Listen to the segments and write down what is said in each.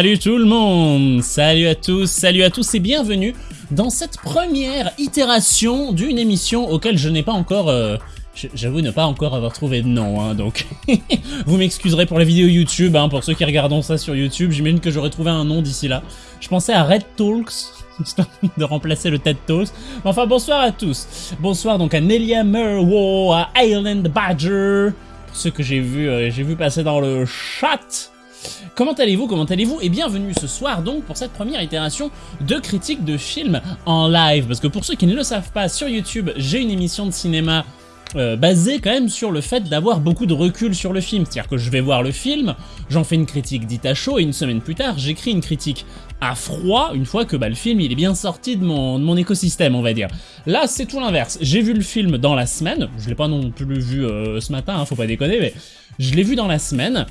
Salut tout le monde Salut à tous, salut à tous et bienvenue dans cette première itération d'une émission auquel je n'ai pas encore... Euh, j'avoue ne pas encore avoir trouvé de nom, hein, donc vous m'excuserez pour la vidéo YouTube, hein, pour ceux qui regardent ça sur YouTube, j'imagine que j'aurais trouvé un nom d'ici là. Je pensais à Red Talks, de remplacer le TED Talks. Enfin, bonsoir à tous. Bonsoir donc à Nelia Merwo, à Island Badger, pour ceux que j'ai vu, euh, j'ai vu passer dans le chat. Comment allez-vous Comment allez-vous Et bienvenue ce soir donc pour cette première itération de critique de films en live. Parce que pour ceux qui ne le savent pas, sur YouTube, j'ai une émission de cinéma euh, basée quand même sur le fait d'avoir beaucoup de recul sur le film. C'est-à-dire que je vais voir le film, j'en fais une critique dite à chaud, et une semaine plus tard, j'écris une critique à froid, une fois que bah, le film il est bien sorti de mon, de mon écosystème, on va dire. Là, c'est tout l'inverse. J'ai vu le film dans la semaine, je l'ai pas non plus vu euh, ce matin, hein, faut pas déconner, mais je l'ai vu dans la semaine,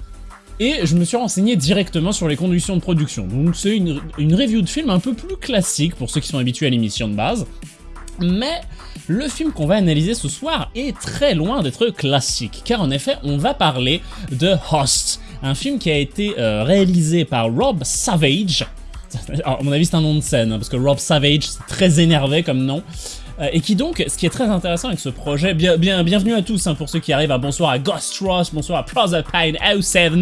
et je me suis renseigné directement sur les conditions de production. Donc c'est une, une review de film un peu plus classique pour ceux qui sont habitués à l'émission de base, mais le film qu'on va analyser ce soir est très loin d'être classique, car en effet on va parler de Host, un film qui a été euh, réalisé par Rob Savage, alors, à mon avis c'est un nom de scène, hein, parce que Rob Savage c'est très énervé comme nom, et qui donc, ce qui est très intéressant avec ce projet, bien, bien, bienvenue à tous hein, pour ceux qui arrivent, à bonsoir à Ghost Ross, bonsoir à Proserpine 07,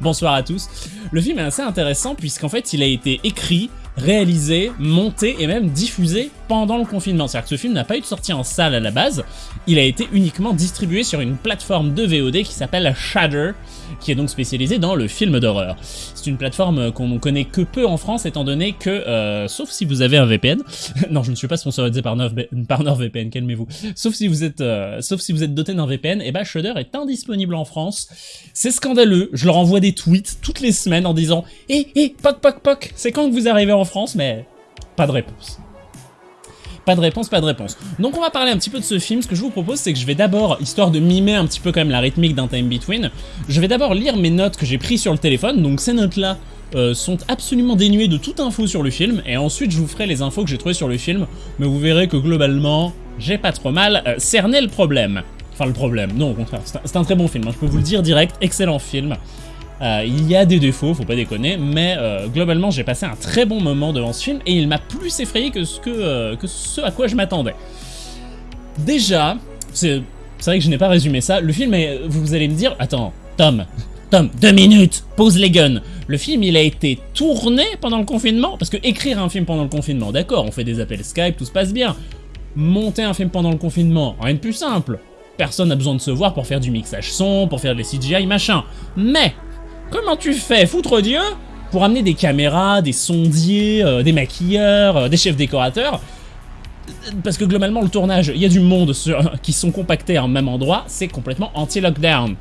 bonsoir à tous. Le film est assez intéressant puisqu'en fait il a été écrit, réalisé, monté et même diffusé pendant le confinement. C'est-à-dire que ce film n'a pas eu de sortie en salle à la base, il a été uniquement distribué sur une plateforme de VOD qui s'appelle Shudder, qui est donc spécialisée dans le film d'horreur. C'est une plateforme qu'on connaît que peu en France étant donné que, euh, sauf si vous avez un VPN, non je ne suis pas sponsorisé par, NordVPN, calmez-vous, sauf si vous êtes, euh, sauf si vous êtes doté d'un VPN, et bah Shudder est indisponible en France. C'est scandaleux, je leur envoie des tweets toutes les semaines en disant « Eh, eh, poc, poc, poc, c'est quand que vous arrivez en France ?» mais pas de réponse. Pas de réponse, pas de réponse. Donc on va parler un petit peu de ce film. Ce que je vous propose, c'est que je vais d'abord, histoire de mimer un petit peu quand même la rythmique d'un time between, je vais d'abord lire mes notes que j'ai prises sur le téléphone. Donc ces notes-là euh, sont absolument dénuées de toute info sur le film. Et ensuite, je vous ferai les infos que j'ai trouvées sur le film. Mais vous verrez que globalement, j'ai pas trop mal euh, cerné le problème. Enfin le problème, non au contraire, c'est un, très bon film, hein. je peux vous le dire direct, excellent film. Euh, il y a des défauts, faut pas déconner, mais euh, globalement j'ai passé un très bon moment devant ce film et il m'a plus effrayé que ce, que, euh, ce à quoi je m'attendais. Déjà, c'est vrai que je n'ai pas résumé ça, le film est, vous allez me dire, attends, Tom, Tom, deux minutes, pose les guns. Le film, il a été tourné pendant le confinement, parce que écrire un film pendant le confinement, d'accord, on fait des appels Skype, tout se passe bien. Monter un film pendant le confinement, rien de plus simple. Personne n'a besoin de se voir pour faire du mixage son, pour faire des CGI, machin. Mais, Comment tu fais, foutre Dieu Pour amener des caméras, des sondiers, euh, des maquilleurs, euh, des chefs décorateurs? Parce que globalement le tournage, il y a du monde qui sont compactés en même endroit, c'est complètement anti-lockdown.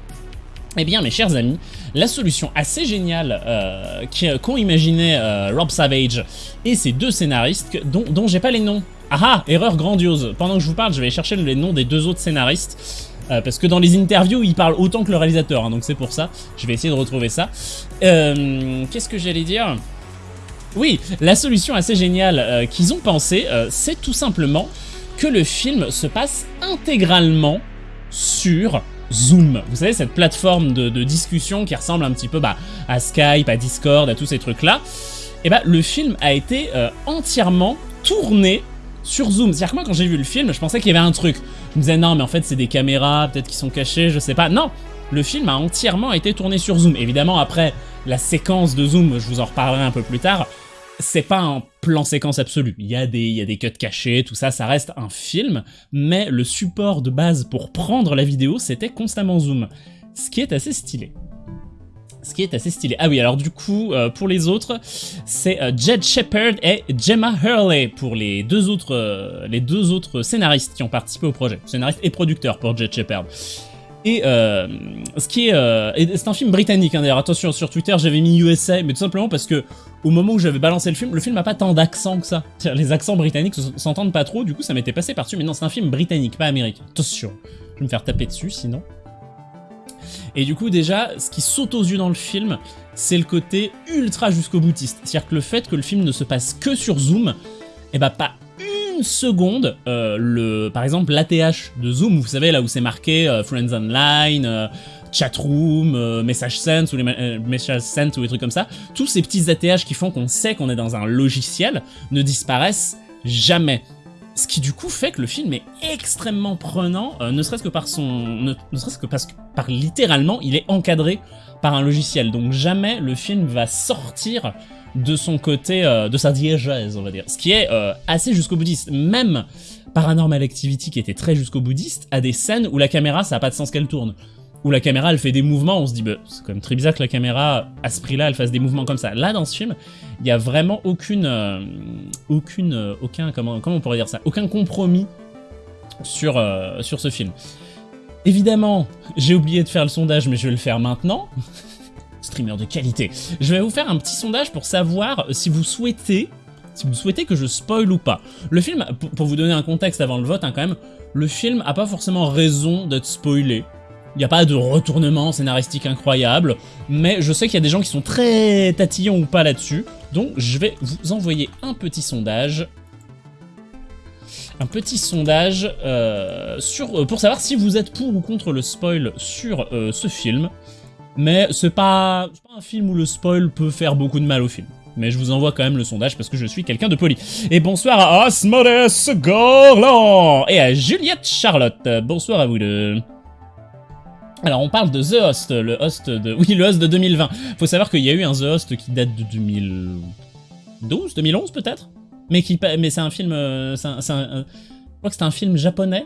Eh bien mes chers amis, la solution assez géniale euh, qu'ont imaginé Rob Savage et ses deux scénaristes, dont, j'ai pas les noms. Ah ah, erreur grandiose. Pendant que je vous parle, je vais chercher les noms des deux autres scénaristes. Euh, parce que dans les interviews, il parle autant que le réalisateur, hein, donc c'est pour ça. Je vais essayer de retrouver ça. Euh, Qu'est-ce que j'allais dire? Oui, la solution assez géniale euh, qu'ils ont pensé, euh, c'est tout simplement que le film se passe intégralement sur Zoom. Vous savez, cette plateforme de, discussion qui ressemble un petit peu bah, à Skype, à Discord, à tous ces trucs-là. Et eh bah, le film a été entièrement tourné sur Zoom. C'est-à-dire que moi, quand j'ai vu le film, je pensais qu'il y avait un truc. Je me disais, non, mais en fait, c'est des caméras, peut-être qui sont cachées, je sais pas. Non Le film a entièrement été tourné sur Zoom. Évidemment, après, la séquence de Zoom, je vous en reparlerai un peu plus tard, c'est pas un plan séquence absolu. Il y, a des, il y a des cuts cachés, tout ça, ça reste un film, mais le support de base pour prendre la vidéo, c'était constamment Zoom. Ce qui est assez stylé ce qui est assez stylé. Ah oui, alors du coup, euh, pour les autres, c'est euh, Jed Shepard et Gemma Hurley pour les deux autres, euh, les deux autres scénaristes qui ont participé au projet. Scénariste et producteur pour Jed Shepard. Et ce qui est, c'est un film britannique hein, d'ailleurs. Attention sur Twitter, j'avais mis USA, mais tout simplement parce que au moment où j'avais balancé le film, le film n'a pas tant d'accent que ça. Les accents britanniques s'entendent pas trop, du coup ça m'était passé par-dessus. Mais non, c'est un film britannique, pas américain. Attention, je vais me faire taper dessus sinon. Et du coup déjà, ce qui saute aux yeux dans le film, c'est le côté ultra jusqu'au boutiste. C'est-à-dire que le fait que le film ne se passe que sur Zoom, et eh bah pas une seconde, euh, le, par exemple l'ATH de Zoom, vous savez là où c'est marqué euh, Friends Online, euh, chatroom, message sent ou les euh, sent ou des trucs comme ça, tous ces petits ATH qui font qu'on sait qu'on est dans un logiciel ne disparaissent jamais. Ce qui du coup fait que le film est extrêmement prenant, euh, ne serait-ce que par son, ne, serait-ce que parce que par littéralement, il est encadré par un logiciel. Donc jamais le film va sortir de son côté, de sa diégèse, on va dire. Ce qui est assez jusqu'au boutiste. Même Paranormal Activity, qui était très jusqu'au boutiste, a des scènes où la caméra, ça n'a pas de sens qu'elle tourne où la caméra elle fait des mouvements, on se dit bah, c'est quand même très bizarre que la caméra à ce prix-là elle fasse des mouvements comme ça. Là dans ce film, il n'y a vraiment aucune, euh, aucune, euh, aucun comment, comment on pourrait dire ça, aucun compromis sur euh, sur ce film. Évidemment, j'ai oublié de faire le sondage, mais je vais le faire maintenant. Streamer de qualité. Je vais vous faire un petit sondage pour savoir si vous souhaitez si vous souhaitez que je spoil ou pas. Le film, pour vous donner un contexte avant le vote, hein, quand même, le film a pas forcément raison d'être spoilé. Il n'y a pas de retournement scénaristique incroyable, mais je sais qu'il y a des gens qui sont très tatillons ou pas là-dessus, donc je vais vous envoyer un petit sondage un petit sondage euh, sur, euh, pour savoir si vous êtes pour ou contre le spoil sur euh, ce film. Mais c'est pas, pas un film où le spoil peut faire beaucoup de mal au film. Mais je vous envoie quand même le sondage parce que je suis quelqu'un de poli. Et bonsoir à Asmodeus Gorlan et à Juliette Charlotte. Bonsoir à vous deux. Alors on parle de The Host, le host de... Oui, le host de 2020. Faut savoir qu'il y a eu un The Host qui date de 2012, 2011 peut-être? Mais qui, mais c'est un film... Euh, un, je crois que c'est un film japonais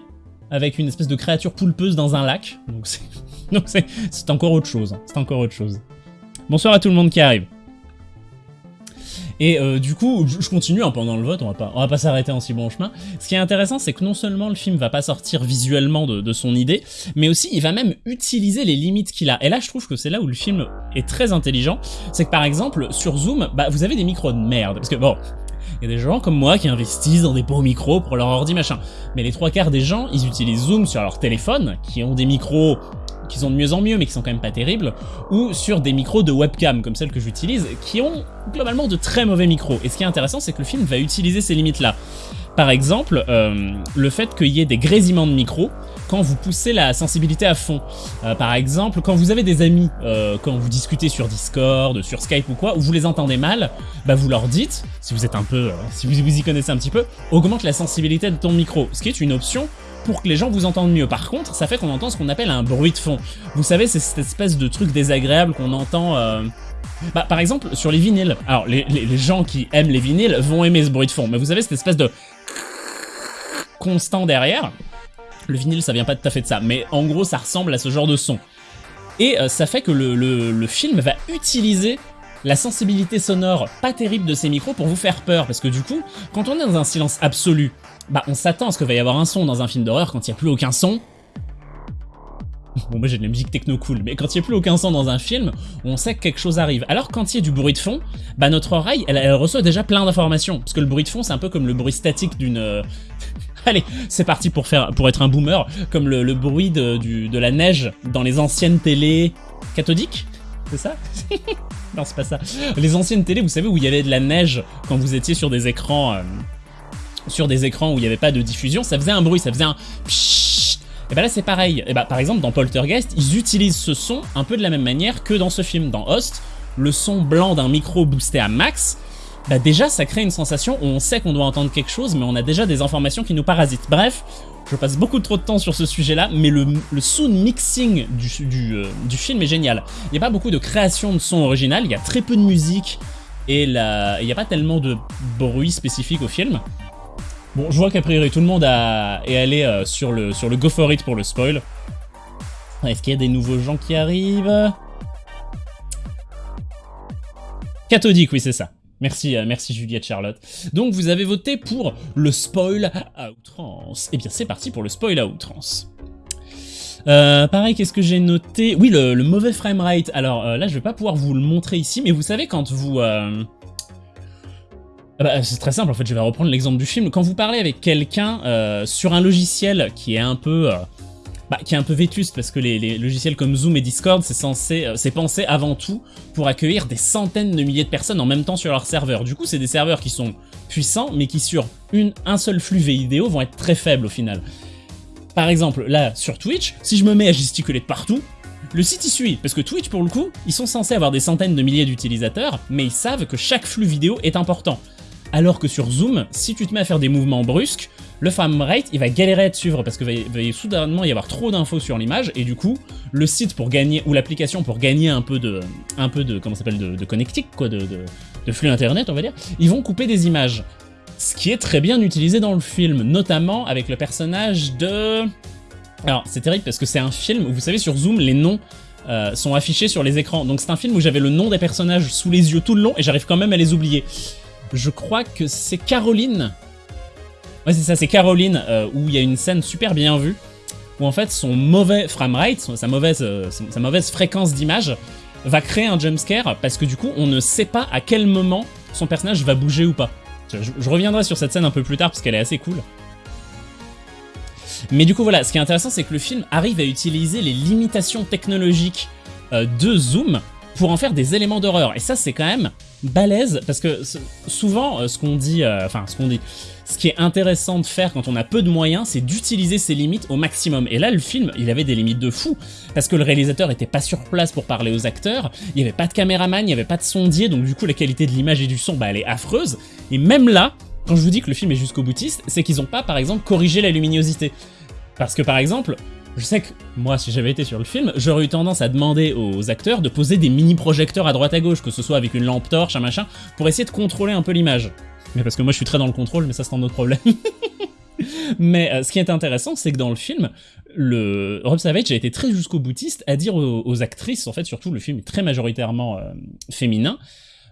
avec une espèce de créature poulpeuse dans un lac. Donc c'est encore autre chose. Hein. C'est encore autre chose. Bonsoir à tout le monde qui arrive. Et euh, du coup, je continue hein, pendant le vote, on va pas, va pas s'arrêter en si bon chemin. Ce qui est intéressant, c'est que non seulement le film va pas sortir visuellement de, son idée, mais aussi il va même utiliser les limites qu'il a. Et là, je trouve que c'est là où le film est très intelligent. C'est que par exemple, sur Zoom, bah, vous avez des micros de merde. Parce que bon, il y a des gens comme moi qui investissent dans des beaux micros pour leur ordi machin. Mais les trois quarts des gens, ils utilisent Zoom sur leur téléphone, qui ont des micros qui sont de mieux en mieux mais qui sont quand même pas terribles, ou sur des micros de webcam comme celle que j'utilise, qui ont globalement de très mauvais micros. Et ce qui est intéressant, c'est que le film va utiliser ces limites-là. Par exemple, euh, le fait qu'il y ait des grésillements de micro quand vous poussez la sensibilité à fond. Euh, par exemple, quand vous avez des amis, euh, quand vous discutez sur Discord, sur Skype ou quoi, où vous les entendez mal, bah vous leur dites, si vous êtes un peu, si vous, vous y connaissez un petit peu, augmente la sensibilité de ton micro, ce qui est une option pour que les gens vous entendent mieux. Par contre, ça fait qu'on entend ce qu'on appelle un bruit de fond. Vous savez, c'est cette espèce de truc désagréable qu'on entend... Euh, bah, par exemple, sur les vinyles. Alors, les, gens qui aiment les vinyles vont aimer ce bruit de fond, mais vous avez cette espèce de constant derrière. Le vinyle, ça vient pas tout à fait de ça, mais en gros, ça ressemble à ce genre de son. Et euh, ça fait que le, film va utiliser la sensibilité sonore pas terrible de ces micros pour vous faire peur, parce que du coup, quand on est dans un silence absolu, bah on s'attend à ce qu'il va y avoir un son dans un film d'horreur quand il n'y a plus aucun son. Bon, moi j'ai de la musique techno cool, mais quand il n'y a plus aucun son dans un film, on sait que quelque chose arrive. Alors quand il y a du bruit de fond, bah notre oreille, elle, reçoit déjà plein d'informations. Parce que le bruit de fond, c'est un peu comme le bruit statique d'une... Allez, c'est parti pour, faire, pour être un boomer, comme le, bruit de, de la neige dans les anciennes télés cathodiques c'est ça? Non, c'est pas ça. Les anciennes télés, vous savez, où il y avait de la neige quand vous étiez sur des écrans... Euh, sur des écrans où il n'y avait pas de diffusion, ça faisait un bruit, ça faisait un et bah là c'est pareil, et bah par exemple dans Poltergeist, ils utilisent ce son un peu de la même manière que dans ce film. Dans Host, le son blanc d'un micro boosté à max, bah déjà ça crée une sensation où on sait qu'on doit entendre quelque chose, mais on a déjà des informations qui nous parasitent. Bref, je passe beaucoup trop de temps sur ce sujet-là, mais le, sound mixing du, du, euh, du, film est génial. Il n'y a pas beaucoup de création de son original, il y a très peu de musique, et il n'y a pas tellement de bruit spécifique au film. Bon, je vois qu'a priori tout le monde a, est allé euh, sur, le, sur le Go For It pour le spoil. Est-ce qu'il y a des nouveaux gens qui arrivent? Cathodique, oui c'est ça. Merci, euh, merci Juliette Charlotte. Donc vous avez voté pour le spoil à outrance. Eh bien c'est parti pour le spoil à outrance. Euh, pareil, qu'est-ce que j'ai noté? Oui, le, mauvais framerate. Alors là, je vais pas pouvoir vous le montrer ici, mais vous savez quand vous... Ah bah, c'est très simple, en fait, je vais reprendre l'exemple du film. Quand vous parlez avec quelqu'un euh, sur un logiciel qui est un peu... Bah, qui est un peu vétuste parce que les, logiciels comme Zoom et Discord, c'est censé, euh, c'est pensé avant tout pour accueillir des centaines de milliers de personnes en même temps sur leur serveur. Du coup, c'est des serveurs qui sont puissants, mais qui sur un seul flux vidéo vont être très faibles au final. Par exemple, là, sur Twitch, si je me mets à gesticuler partout, Le site y suit, parce que Twitch pour le coup, ils sont censés avoir des centaines de milliers d'utilisateurs, mais ils savent que chaque flux vidéo est important. Alors que sur Zoom, si tu te mets à faire des mouvements brusques, le framerate, il va galérer à te suivre parce que va, va soudainement y avoir trop d'infos sur l'image et du coup, le site pour gagner, ou l'application pour gagner un peu de, un peu de, comment s'appelle, de, connectique, quoi, de, de flux internet, on va dire, ils vont couper des images. Ce qui est très bien utilisé dans le film, notamment avec le personnage de... Alors, c'est terrible parce que c'est un film où, vous savez, sur Zoom, les noms euh, sont affichés sur les écrans. Donc c'est un film où j'avais le nom des personnages sous les yeux tout le long et j'arrive quand même à les oublier je crois que c'est Caroline. Ouais, c'est ça, c'est Caroline, euh, où il y a une scène super bien vue, où en fait son mauvais framerate, sa mauvaise, euh, sa mauvaise fréquence d'image, va créer un jumpscare, parce que du coup, on ne sait pas à quel moment son personnage va bouger ou pas. Je, reviendrai sur cette scène un peu plus tard, parce qu'elle est assez cool. Mais du coup, voilà, ce qui est intéressant, c'est que le film arrive à utiliser les limitations technologiques euh, de Zoom pour en faire des éléments d'horreur. Et ça, c'est quand même balèze, parce que souvent, euh, ce qu'on dit, euh, enfin, ce qu'on dit, ce qui est intéressant de faire quand on a peu de moyens, c'est d'utiliser ses limites au maximum. Et là, le film, il avait des limites de fou, parce que le réalisateur était pas sur place pour parler aux acteurs, il n'y avait pas de caméraman, il n'y avait pas de sondier, donc du coup, la qualité de l'image et du son, bah, elle est affreuse. Et même là, quand je vous dis que le film est jusqu'au boutiste, c'est qu'ils ont pas, par exemple, corrigé la luminosité. Parce que, par exemple, je sais que moi, si j'avais été sur le film, j'aurais eu tendance à demander aux acteurs de poser des mini-projecteurs à droite à gauche, que ce soit avec une lampe torche, un machin, pour essayer de contrôler un peu l'image. Mais parce que moi je suis très dans le contrôle, mais ça c'est un autre problème. mais euh, ce qui est intéressant, c'est que dans le film, le Rob Savage a été très jusqu'au boutiste à dire aux, actrices, en fait surtout le film est très majoritairement euh, féminin,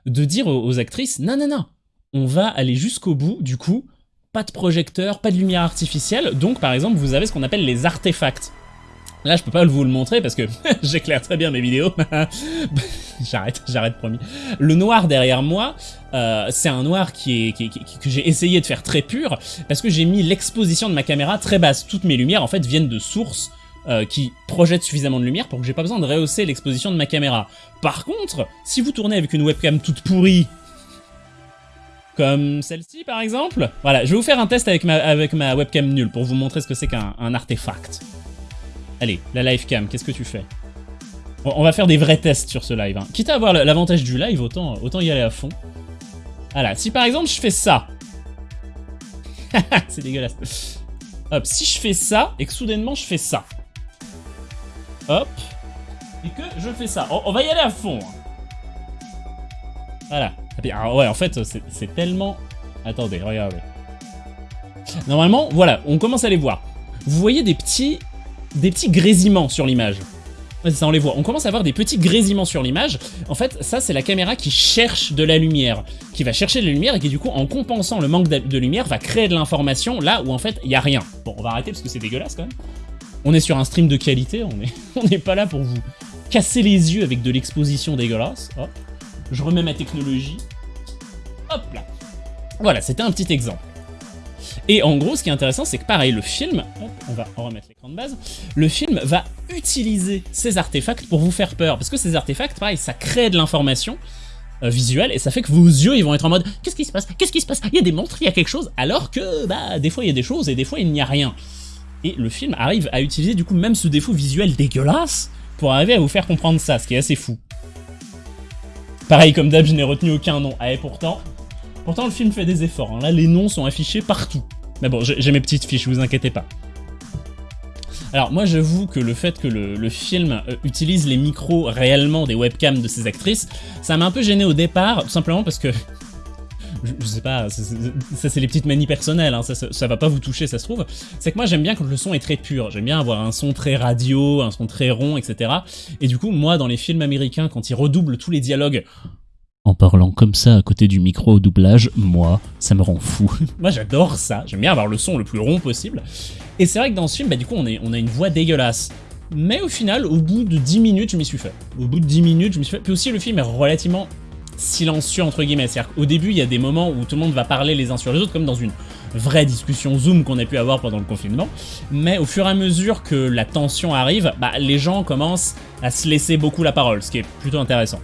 de dire aux actrices, non non non, on va aller jusqu'au bout, du coup, pas de projecteur, pas de lumière artificielle, donc par exemple vous avez ce qu'on appelle les artefacts. Là, je peux pas vous le montrer parce que j'éclaire très bien mes vidéos. j'arrête, j'arrête promis. Le noir derrière moi, euh, c'est un noir qui est, que j'ai essayé de faire très pur parce que j'ai mis l'exposition de ma caméra très basse. Toutes mes lumières en fait viennent de sources euh, qui projettent suffisamment de lumière pour que j'ai pas besoin de rehausser l'exposition de ma caméra. Par contre, si vous tournez avec une webcam toute pourrie comme celle-ci par exemple. Voilà, je vais vous faire un test avec ma, avec ma webcam nulle pour vous montrer ce que c'est qu'un artefact. Allez, la live cam, qu'est-ce que tu fais? On va faire des vrais tests sur ce live. Hein. Quitte à avoir l'avantage du live, autant, autant y aller à fond. Voilà, si par exemple je fais ça. c'est dégueulasse. Hop, si je fais ça et que soudainement je fais ça. Hop. Et que je fais ça. On, va y aller à fond. Hein. Voilà. Alors, ouais, en fait, c'est tellement... Attendez, regardez. Normalement, voilà, on commence à les voir. Vous voyez des petits des petits grésillements sur l'image. ça, on les voit. On commence à avoir des petits grésillements sur l'image. En fait, ça, c'est la caméra qui cherche de la lumière, qui va chercher de la lumière et qui, du coup, en compensant le manque de lumière, va créer de l'information là où, en fait, il n'y a rien. Bon, on va arrêter parce que c'est dégueulasse, quand même. On est sur un stream de qualité, on n'est on pas là pour vous casser les yeux avec de l'exposition dégueulasse. Hop. Je remets ma technologie. Hop là. Voilà, c'était un petit exemple. Et en gros, ce qui est intéressant, c'est que pareil, le film, on va remettre l'écran de base, le film va utiliser ces artefacts pour vous faire peur. Parce que ces artefacts, pareil, ça crée de l'information euh, visuelle et ça fait que vos yeux, ils vont être en mode « Qu'est-ce qui se passe? Qu'est-ce qui se passe? Il y a des montres, il y a quelque chose !» Alors que, bah, des fois, il y a des choses et des fois, il n'y a rien. Et le film arrive à utiliser, du coup, même ce défaut visuel dégueulasse pour arriver à vous faire comprendre ça, ce qui est assez fou. Pareil, comme d'hab, je n'ai retenu aucun nom. Ah, et pourtant, pourtant le film fait des efforts. Hein. Là, les noms sont affichés partout. Mais bon, j'ai mes petites fiches, vous inquiétez pas. Alors moi j'avoue que le fait que le, film euh, utilise les micros réellement des webcams de ces actrices, ça m'a un peu gêné au départ, tout simplement parce que... Je, sais pas, ça c'est les petites manies personnelles, hein, ça, ça, va pas vous toucher ça se trouve. C'est que moi j'aime bien quand le son est très pur, j'aime bien avoir un son très radio, un son très rond, etc. Et du coup moi dans les films américains quand ils redoublent tous les dialogues en parlant comme ça à côté du micro au doublage, moi, ça me rend fou. moi j'adore ça, j'aime bien avoir le son le plus rond possible. Et c'est vrai que dans ce film, bah, du coup on, est, on a une voix dégueulasse. Mais au final, au bout de 10 minutes, je m'y suis fait. Au bout de 10 minutes, je m'y suis fait. Puis aussi, le film est relativement silencieux, entre guillemets. C'est-à-dire qu'au début, il y a des moments où tout le monde va parler les uns sur les autres, comme dans une vraie discussion Zoom qu'on a pu avoir pendant le confinement. Mais au fur et à mesure que la tension arrive, bah, les gens commencent à se laisser beaucoup la parole, ce qui est plutôt intéressant.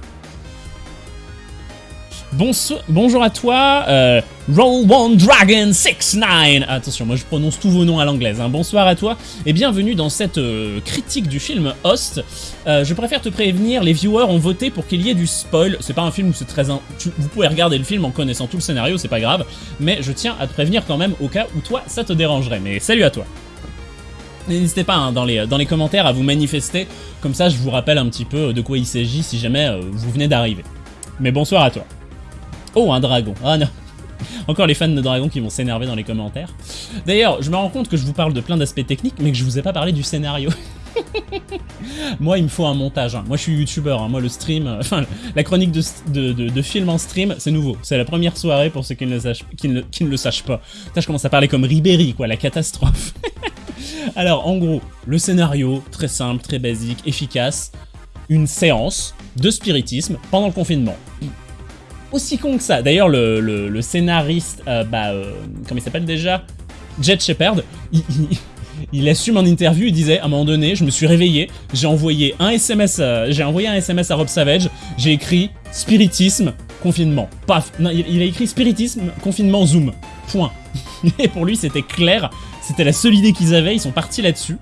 Bonjour à toi, euh, Roll One Dragon 69 Attention, moi je prononce tous vos noms à l'anglaise. Hein. Bonsoir à toi et bienvenue dans cette euh, critique du film Host. Euh, je préfère te prévenir, les viewers ont voté pour qu'il y ait du spoil. C'est pas un film où c'est très... vous pouvez regarder le film en connaissant tout le scénario, c'est pas grave. Mais je tiens à te prévenir quand même au cas où toi ça te dérangerait. Mais salut à toi N'hésitez pas hein, dans, les, dans les commentaires à vous manifester, comme ça je vous rappelle un petit peu de quoi il s'agit si jamais vous venez d'arriver. Mais bonsoir à toi. Oh, un dragon. Ah non. Encore les fans de dragon qui vont s'énerver dans les commentaires. D'ailleurs, je me rends compte que je vous parle de plein d'aspects techniques, mais que je vous ai pas parlé du scénario. moi, il me faut un montage. Hein. Moi, je suis youtubeur. Hein. Moi, le stream, euh, enfin, la chronique de, de, film en stream, c'est nouveau. C'est la première soirée pour ceux qui ne le sachent, qui ne, qui ne le pas. Je commence à parler comme Ribéry, quoi, la catastrophe. Alors, en gros, le scénario, très simple, très basique, efficace. Une séance de spiritisme pendant le confinement aussi con que ça. D'ailleurs, le, scénariste, euh, bah, euh, comment il s'appelle déjà? Jet Shepard, il, assume en interview, il disait, à un moment donné, je me suis réveillé, j'ai envoyé un SMS, euh, j'ai envoyé un SMS à Rob Savage, j'ai écrit spiritisme, confinement. Paf, il, a écrit spiritisme, confinement, zoom. Point. Et pour lui, c'était clair, c'était la seule idée qu'ils avaient, ils sont partis là-dessus.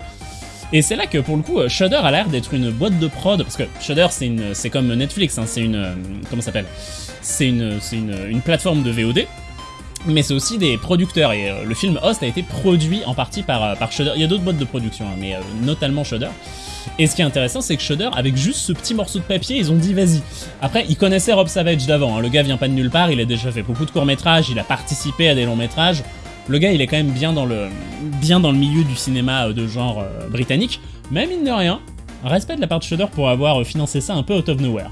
Et c'est là que pour le coup, Shudder a l'air d'être une boîte de prod, parce que Shudder c'est comme Netflix, hein, c'est une... comment ça s'appelle? C'est une, une, plateforme de VOD, mais c'est aussi des producteurs, et euh, le film Host a été produit en partie par, euh, Shudder. Il y a d'autres boîtes de production, hein, mais euh, notamment Shudder. Et ce qui est intéressant, c'est que Shudder, avec juste ce petit morceau de papier, ils ont dit vas-y. Après, ils connaissaient Rob Savage d'avant, hein. le gars vient pas de nulle part, il a déjà fait beaucoup de courts-métrages, il a participé à des longs-métrages. Le gars, il est quand même bien dans le, bien dans le milieu du cinéma de genre britannique, mais mine de rien, respect de la part de Shudder pour avoir financé ça un peu out of nowhere.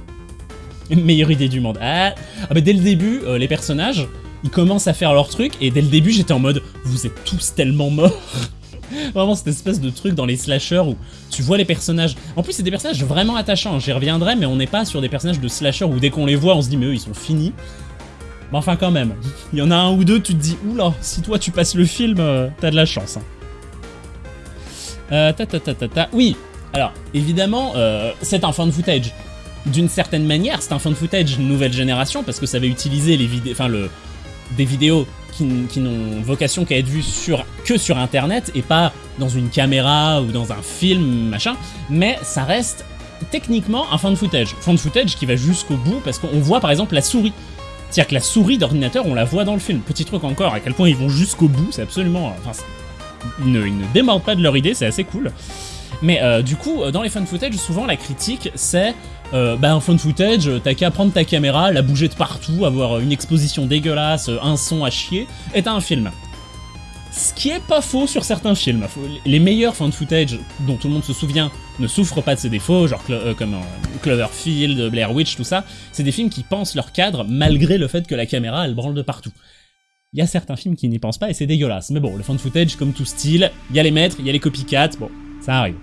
meilleure idée du monde. Ah, ah bah dès le début, euh, les personnages, ils commencent à faire leur truc, et dès le début, j'étais en mode « Vous êtes tous tellement morts !» Vraiment cette espèce de truc dans les slashers où tu vois les personnages... En plus, c'est des personnages vraiment attachants, j'y reviendrai, mais on n'est pas sur des personnages de slasher où dès qu'on les voit, on se dit « Mais eux, ils sont finis !» Mais enfin, quand même. Il y en a un ou deux, tu te dis « Oula, si toi, tu passes le film, euh, t'as de la chance. Hein. Euh, ta ta ta ta ta... Oui, alors, évidemment, euh, c'est un fan footage d'une certaine manière, c'est un fan footage nouvelle génération parce que ça va utiliser les vidéos, le, des vidéos qui, n'ont vocation qu'à être vues sur, que sur internet et pas dans une caméra ou dans un film, machin, mais ça reste techniquement un fan footage. Fan footage qui va jusqu'au bout parce qu'on voit par exemple la souris. C'est-à-dire que la souris d'ordinateur, on la voit dans le film. Petit truc encore, à quel point ils vont jusqu'au bout, c'est absolument... Enfin, ils ne, ils ne démordent pas de leur idée, c'est assez cool. Mais euh, du coup, dans les fan footage, souvent la critique, c'est euh, bah, un fun footage, t'as qu'à prendre ta caméra, la bouger de partout, avoir une exposition dégueulasse, un son à chier, et t'as un film. Ce qui est pas faux sur certains films. Les meilleurs fan footage dont tout le monde se souvient ne souffrent pas de ces défauts, genre euh, comme euh, Cloverfield, Blair Witch, tout ça. C'est des films qui pensent leur cadre malgré le fait que la caméra elle branle de partout. Il y a certains films qui n'y pensent pas et c'est dégueulasse. Mais bon, le fan footage, comme tout style, il y a les maîtres, il y a les copycats, bon, ça arrive.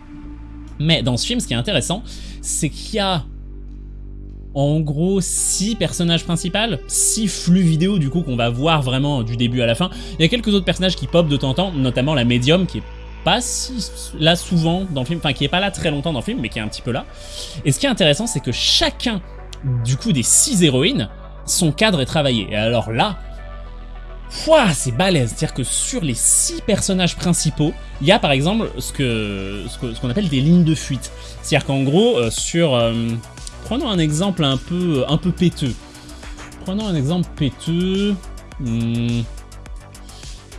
Mais dans ce film, ce qui est intéressant, c'est qu'il y a en gros 6 personnages principaux, 6 flux vidéo du coup qu'on va voir vraiment du début à la fin. Il y a quelques autres personnages qui pop de temps en temps, notamment la médium qui est pas si là souvent dans le film, enfin qui est pas là très longtemps dans le film, mais qui est un petit peu là. Et ce qui est intéressant, c'est que chacun du coup des 6 héroïnes, son cadre est travaillé. Et alors là, c'est balèze, c'est-à-dire que sur les 6 personnages principaux, il y a par exemple ce que ce qu'on appelle des lignes de fuite. C'est-à-dire qu'en gros, euh, sur, euh, Prenons un exemple un peu, un peu péteux. Prenons un exemple péteux. Hmm.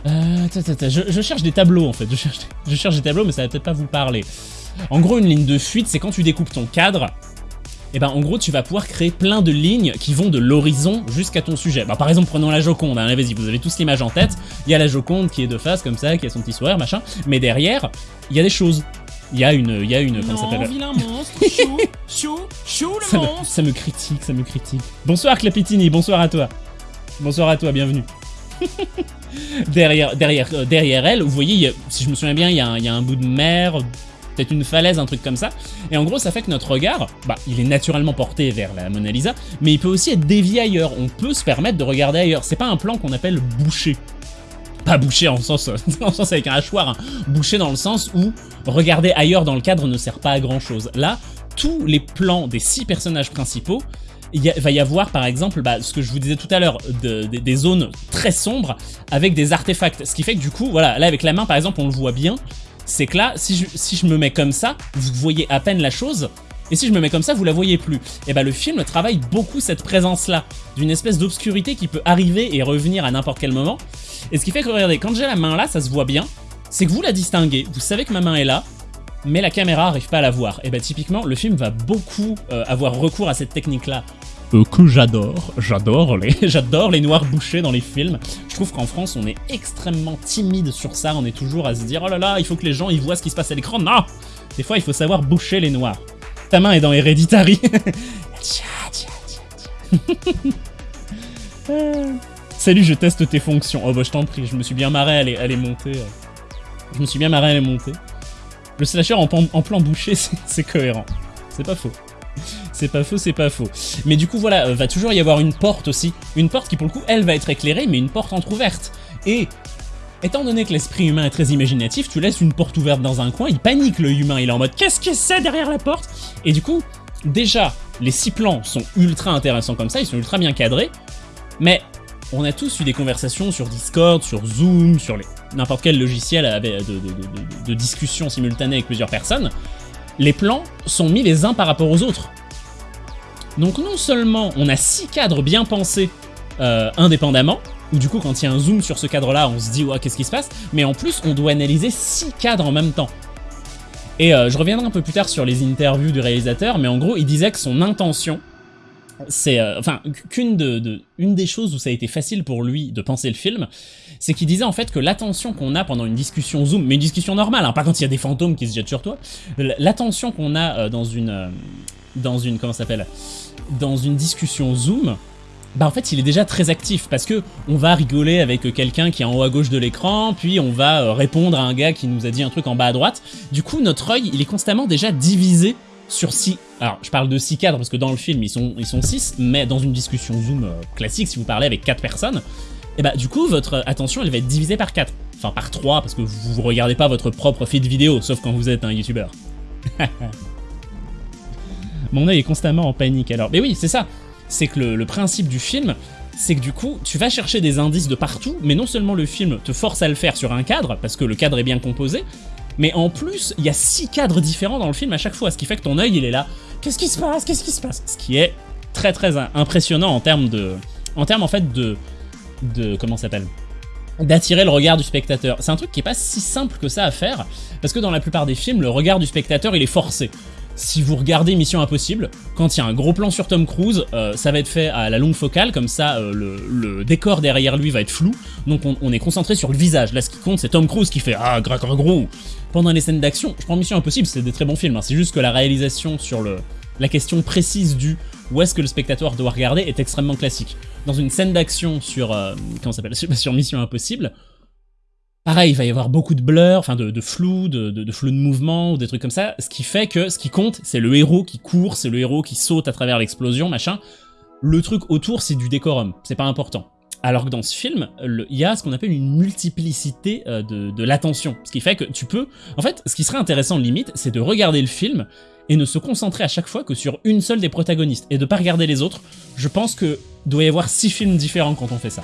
Euh, je, cherche des tableaux en fait, je cherche, des tableaux mais ça va peut-être pas vous parler. En gros une ligne de fuite c'est quand tu découpes ton cadre, et eh ben en gros tu vas pouvoir créer plein de lignes qui vont de l'horizon jusqu'à ton sujet. Bah, par exemple prenons la Joconde, hein, vas-y vous avez tous l'image en tête, il y a la Joconde qui est de face comme ça, qui a son petit sourire machin, mais derrière il y a des choses. Il y a une, il y a une, comment ça s'appelle vilain monstre, chou, chou, chou le ça monstre. Me, ça me critique, ça me critique. Bonsoir Clapitini, bonsoir à toi. Bonsoir à toi, bienvenue. derrière, derrière, euh, derrière elle, vous voyez, si je me souviens bien, il y, a un, il y a un bout de mer, peut-être une falaise, un truc comme ça. Et en gros, ça fait que notre regard, bah, il est naturellement porté vers la Mona Lisa, mais il peut aussi être dévié ailleurs. On peut se permettre de regarder ailleurs. C'est pas un plan qu'on appelle bouché bouché en sens, en sens avec un hachoir, hein. bouché dans le sens où regarder ailleurs dans le cadre ne sert pas à grand chose. Là, tous les plans des six personnages principaux, il va y avoir par exemple bah, ce que je vous disais tout à l'heure, de- de- des zones très sombres avec des artefacts. Ce qui fait que du coup, voilà, là avec la main par exemple, on le voit bien. C'est que là, si je, si je me mets comme ça, vous voyez à peine la chose. Et si je me mets comme ça, vous la voyez plus. Et bah le film travaille beaucoup cette présence-là, d'une espèce d'obscurité qui peut arriver et revenir à n'importe quel moment. Et ce qui fait que regardez, quand j'ai la main là, ça se voit bien. C'est que vous la distinguez, vous savez que ma main est là, mais la caméra arrive pas à la voir. Et bah typiquement, le film va beaucoup euh, avoir recours à cette technique-là. Euh, que j'adore, j'adore les, j'adore les noirs bouchés dans les films. Je trouve qu'en France, on est extrêmement timide sur ça. On est toujours à se dire, oh là là, il faut que les gens ils voient ce qui se passe à l'écran. Non, des fois, il faut savoir boucher les noirs. Ta main est dans Hereditary. Salut, je teste tes fonctions. Oh bah je t'en prie, je me suis bien marré à les, monter. euh. Je me suis bien marré à les monter. Le slasher en, en plan bouché, c'est c'est cohérent. C'est pas faux. C'est pas faux, c'est pas faux. Mais du coup, voilà, euh, va toujours y avoir une porte aussi. Une porte qui, pour le coup, elle va être éclairée, mais une porte entrouverte. Et étant donné que l'esprit humain est très imaginatif, tu laisses une porte ouverte dans un coin, il panique le humain, il est en mode qu'est-ce que c'est derrière la porte? Et du coup, déjà, les six plans sont ultra intéressants comme ça, ils sont ultra bien cadrés, mais on a tous eu des conversations sur Discord, sur Zoom, sur n'importe quel logiciel de- de discussion simultanée avec plusieurs personnes. Les plans sont mis les uns par rapport aux autres. Donc non seulement on a six cadres bien pensés euh, indépendamment, où du coup quand il y a un zoom sur ce cadre-là, on se dit ouais qu'est-ce qui se passe, mais en plus on doit analyser six cadres en même temps. Et euh, je reviendrai un peu plus tard sur les interviews du réalisateur, mais en gros il disait que son intention, c'est euh, enfin qu'une de, une des choses où ça a été facile pour lui de penser le film, c'est qu'il disait en fait que l'attention qu'on a pendant une discussion Zoom, mais une discussion normale, hein, pas quand il y a des fantômes qui se jettent sur toi, l'attention qu'on a euh, dans une dans une comment s'appelle? Dans une discussion Zoom, bah en fait il est déjà très actif parce que on va rigoler avec euh, quelqu'un qui est en haut à gauche de l'écran, puis on va euh, répondre à un gars qui nous a dit un truc en bas à droite. Du coup notre œil il est constamment déjà divisé sur six. Alors je parle de six cadres parce que dans le film ils sont ils sont six, mais dans une discussion Zoom euh, classique si vous parlez avec quatre personnes, et bah du coup votre attention elle va être divisée par quatre. Enfin par trois parce que vous vous regardez pas votre propre feed vidéo sauf quand vous êtes un youtubeur. Mon œil est constamment en panique alors. Mais oui, c'est ça. C'est que le, principe du film, c'est que du coup, tu vas chercher des indices de partout, mais non seulement le film te force à le faire sur un cadre, parce que le cadre est bien composé, mais en plus, il y a six cadres différents dans le film à chaque fois, ce qui fait que ton œil, il est là. Qu'est-ce qui se passe? Qu'est-ce qui se passe? Ce qui est très très im- impressionnant en termes de, en termes en fait de, de comment s'appelle? D'attirer le regard du spectateur. C'est un truc qui est pas si simple que ça à faire, parce que dans la plupart des films, le regard du spectateur, il est forcé. Si vous regardez Mission Impossible, quand il y a un gros plan sur Tom Cruise, euh, ça va être fait à la longue focale, comme ça euh, le, décor derrière lui va être flou, donc on, est concentré sur le visage. Là, ce qui compte, c'est Tom Cruise qui fait Ah, gras, gras, gros Pendant les scènes d'action, je prends Mission Impossible, c'est des très bons films, hein, c'est juste que la réalisation sur le, la question précise du où est-ce que le spectateur doit regarder est extrêmement classique. Dans une scène d'action sur, euh, s'appelle, sur Mission Impossible, Pareil, il va y avoir beaucoup de blur, enfin de, flou, de, flou de mouvement ou des trucs comme ça, ce qui fait que ce qui compte, c'est le héros qui court, c'est le héros qui saute à travers l'explosion, machin. Le truc autour, c'est du décorum, c'est pas important. Alors que dans ce film, il y a ce qu'on appelle une multiplicité euh, de, de l'attention, ce qui fait que tu peux... En fait, ce qui serait intéressant limite, c'est de regarder le film et ne se concentrer à chaque fois que sur une seule des protagonistes, et de pas regarder les autres. Je pense que doit y avoir six films différents quand on fait ça.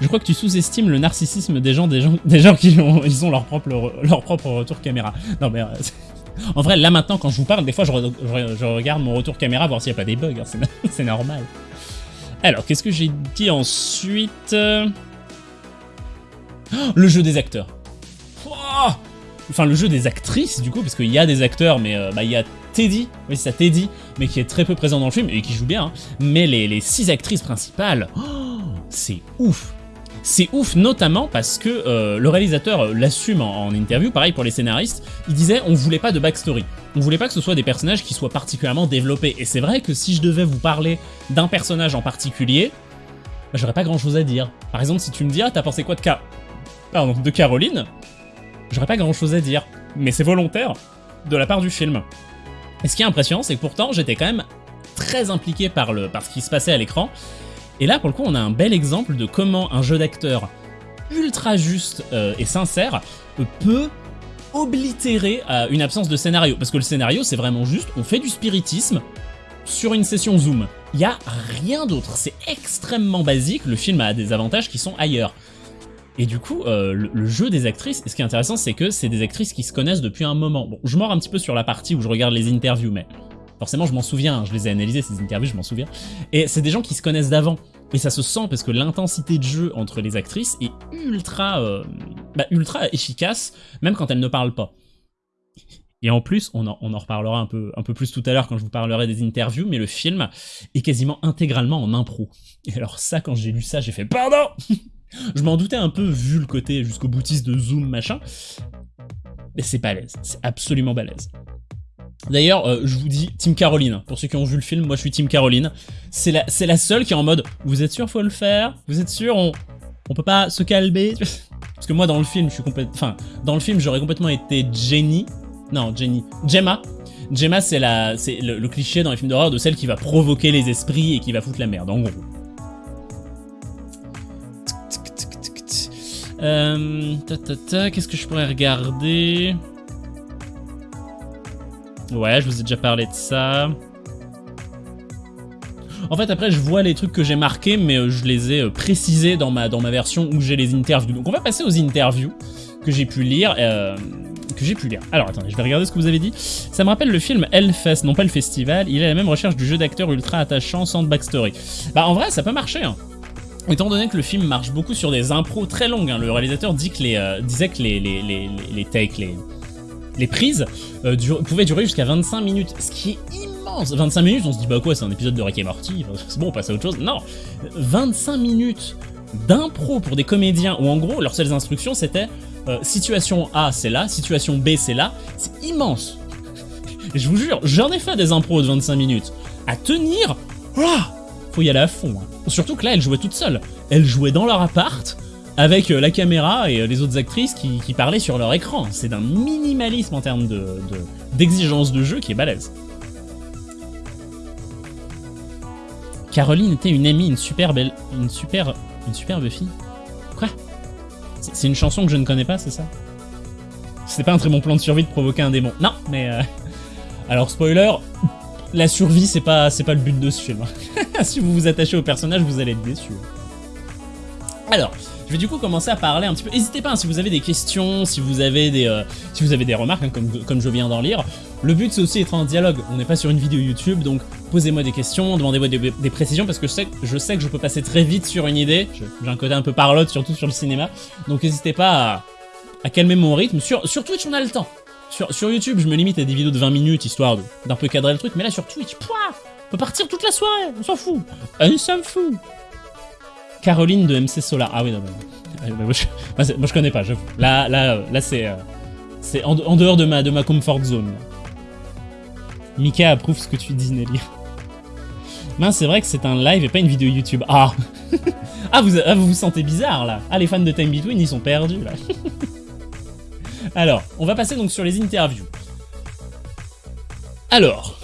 Je crois que tu sous-estimes le narcissisme des gens, des gens, des gens qui ont, ils ont leur propre, leur propre retour caméra. Non mais, euh, en vrai, là maintenant, quand je vous parle, des fois, je, re- je re- je regarde mon retour caméra voir s'il n'y a pas des bugs. hein, c'est, normal. Alors, qu'est-ce que j'ai dit ensuite Euh, Le jeu des acteurs. Enfin, le jeu des actrices, du coup, parce qu'il y a des acteurs, mais euh, bah, il y a Teddy, oui, c'est ça, Teddy, mais qui est très peu présent dans le film et qui joue bien. hein. Mais les, six actrices principales, c'est ouf. C'est ouf notamment parce que euh, le réalisateur l'assume en, interview, pareil pour les scénaristes, il disait on voulait pas de backstory. On voulait pas que ce soit des personnages qui soient particulièrement développés. Et c'est vrai que si je devais vous parler d'un personnage en particulier, bah, j'aurais pas grand chose à dire. Par exemple, si tu me dis ah t'as pensé quoi de. Pardon, de Caroline, j'aurais pas grand chose à dire. Mais c'est volontaire de la part du film. Et ce qui est impressionnant, c'est que pourtant j'étais quand même très impliqué par, le, par ce qui se passait à l'écran. Et là, pour le coup, on a un bel exemple de comment un jeu d'acteur ultra juste euh, et sincère euh, peut oblitérer euh, une absence de scénario. Parce que le scénario, c'est vraiment juste, on fait du spiritisme, sur une session Zoom. Il y a rien d'autre, c'est extrêmement basique, le film a des avantages qui sont ailleurs. Et du coup, euh, le, jeu des actrices, et ce qui est intéressant, c'est que c'est des actrices qui se connaissent depuis un moment. Bon, je mords un petit peu sur la partie où je regarde les interviews, mais forcément je m'en souviens, hein, je les ai analysées ces interviews, je m'en souviens. Et c'est des gens qui se connaissent d'avant. Et ça se sent parce que l'intensité de jeu entre les actrices est ultra, euh, bah, ultra efficace, même quand elles ne parlent pas. Et en plus, on en, on en reparlera un peu, un peu plus tout à l'heure quand je vous parlerai des interviews, mais le film est quasiment intégralement en impro. Et alors ça, quand j'ai lu ça, j'ai fait « Pardon !» Je m'en doutais un peu vu le côté jusqu'au boutiste de Zoom machin, mais c'est balèze, c'est absolument balèze. D'ailleurs, euh, je vous dis Team Caroline, pour ceux qui ont vu le film, moi je suis Team Caroline. C'est la, la seule qui est en mode, vous êtes sûr faut le faire? Vous êtes sûr on, on peut pas se calmer? Parce que moi dans le film, je suis complètement... Enfin, dans le film j'aurais complètement été Jenny. Non, Jenny. Gemma. Gemma c'est le, le cliché dans les films d'horreur de celle qui va provoquer les esprits et qui va foutre la merde, en gros. Euh, Qu'est-ce que je pourrais regarder? Ouais, je vous ai déjà parlé de ça. En fait, après, je vois les trucs que j'ai marqués, mais euh, je les ai euh, précisés dans ma, dans ma version où j'ai les interviews. Donc on va passer aux interviews que j'ai pu lire. Euh, que j'ai pu lire. Alors attendez, je vais regarder ce que vous avez dit. Ça me rappelle le film Hellfest, non pas le festival. Il est la même recherche du jeu d'acteur ultra attachant sans backstory. Bah en vrai, ça peut marcher. Hein. Étant donné que le film marche beaucoup sur des impros très longues, hein, le réalisateur dit que les, disait que les, les, les, les takes, les, les prises euh, pouvaient durer jusqu'à 25 minutes, ce qui est immense 25 minutes, on se dit bah quoi, c'est un épisode de Rick et Morty, c'est bon, on passe à autre chose. Non 25 minutes d'impro pour des comédiens, où en gros, leurs seules instructions c'était euh, situation A c'est là, situation B c'est là, c'est immense Je vous jure, j'en ai fait des impros de 25 minutes. À tenir, ah faut y aller à fond. Hein. Surtout que là, elle jouait toute seule. Elle jouait dans leur appart, avec euh, la caméra et euh, les autres actrices qui, parlaient sur leur écran. C'est d'un minimalisme en termes d'exigence de, de jeu qui est balèze. Caroline était une amie, une super belle, une super, une superbe fille. Quoi? C'est une chanson que je ne connais pas, c'est ça? C'est pas un très bon plan de survie de provoquer un démon. Non, mais euh... alors spoiler, la survie, c'est pas, pas le but de ce film. si vous vous attachez au personnage, vous allez être déçu. Alors, je vais du coup commencer à parler un petit peu. N'hésitez pas, hein, si vous avez des questions, si vous avez des, euh, si vous avez des remarques, hein, comme, comme je viens d'en lire. Le but, c'est aussi d'être en dialogue. On n'est pas sur une vidéo YouTube, donc posez-moi des questions, demandez-moi des, précisions, parce que je sais, je sais que je peux passer très vite sur une idée. J'ai un côté un peu parlotte, surtout sur le cinéma. Donc n'hésitez pas à, calmer mon rythme. Sur, sur Twitch, on a le temps. Sur, YouTube, je me limite à des vidéos de 20 minutes, histoire d'un peu cadrer le truc, mais là sur Twitch, pouah, on peut partir toute la soirée, on s'en fout. On s'en fout. Caroline de MC Solar. Ah oui, non, non. Moi, je, connais pas, j'avoue. Là, là, là c'est euh, c'est en, dehors de ma, de ma comfort zone. Mika approuve ce que tu dis, Nelly. Mince, c'est vrai que c'est un live et pas une vidéo YouTube. Ah ah vous, ah, vous vous sentez bizarre, là Ah, les fans de Time Between, ils sont perdus, là Alors, on va passer donc sur les interviews. Alors,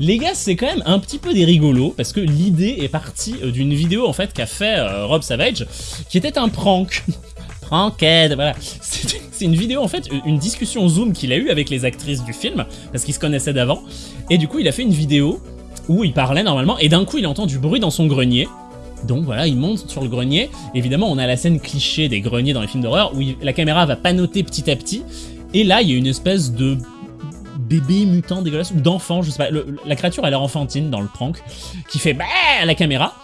les gars, c'est quand même un petit peu des rigolos, parce que l'idée est partie euh, d'une vidéo en fait qu'a fait euh, Rob Savage, qui était un prank. Pranked, voilà. C'est une vidéo en fait, une discussion Zoom qu'il a eue avec les actrices du film, parce qu'ils se connaissaient d'avant, et du coup il a fait une vidéo où il parlait normalement, et d'un coup il entend du bruit dans son grenier, donc voilà, il monte sur le grenier. Évidemment, on a la scène cliché des greniers dans les films d'horreur où la caméra va panoter petit à petit. Et là, il y a une espèce de bébé mutant dégueulasse ou d'enfant, je sais pas. la créature a l'air enfantine dans le prank qui fait bah la caméra.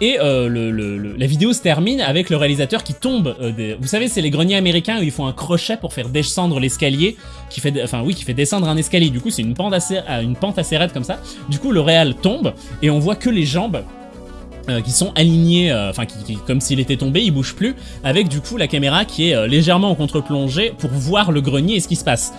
Et euh, la vidéo se termine avec le réalisateur qui tombe. Euh, vous savez, c'est les greniers américains où ils font un crochet pour faire descendre l'escalier, qui fait, enfin oui, qui fait descendre un escalier. Du coup, c'est une pente assez, une pente assez raide comme ça. Du coup, le réal tombe et on voit que les jambes euh, qui sont alignés, euh, enfin qui, comme s'il était tombé, il bouge plus, avec du coup la caméra qui est euh, légèrement en contre-plongée pour voir le grenier et ce qui se passe.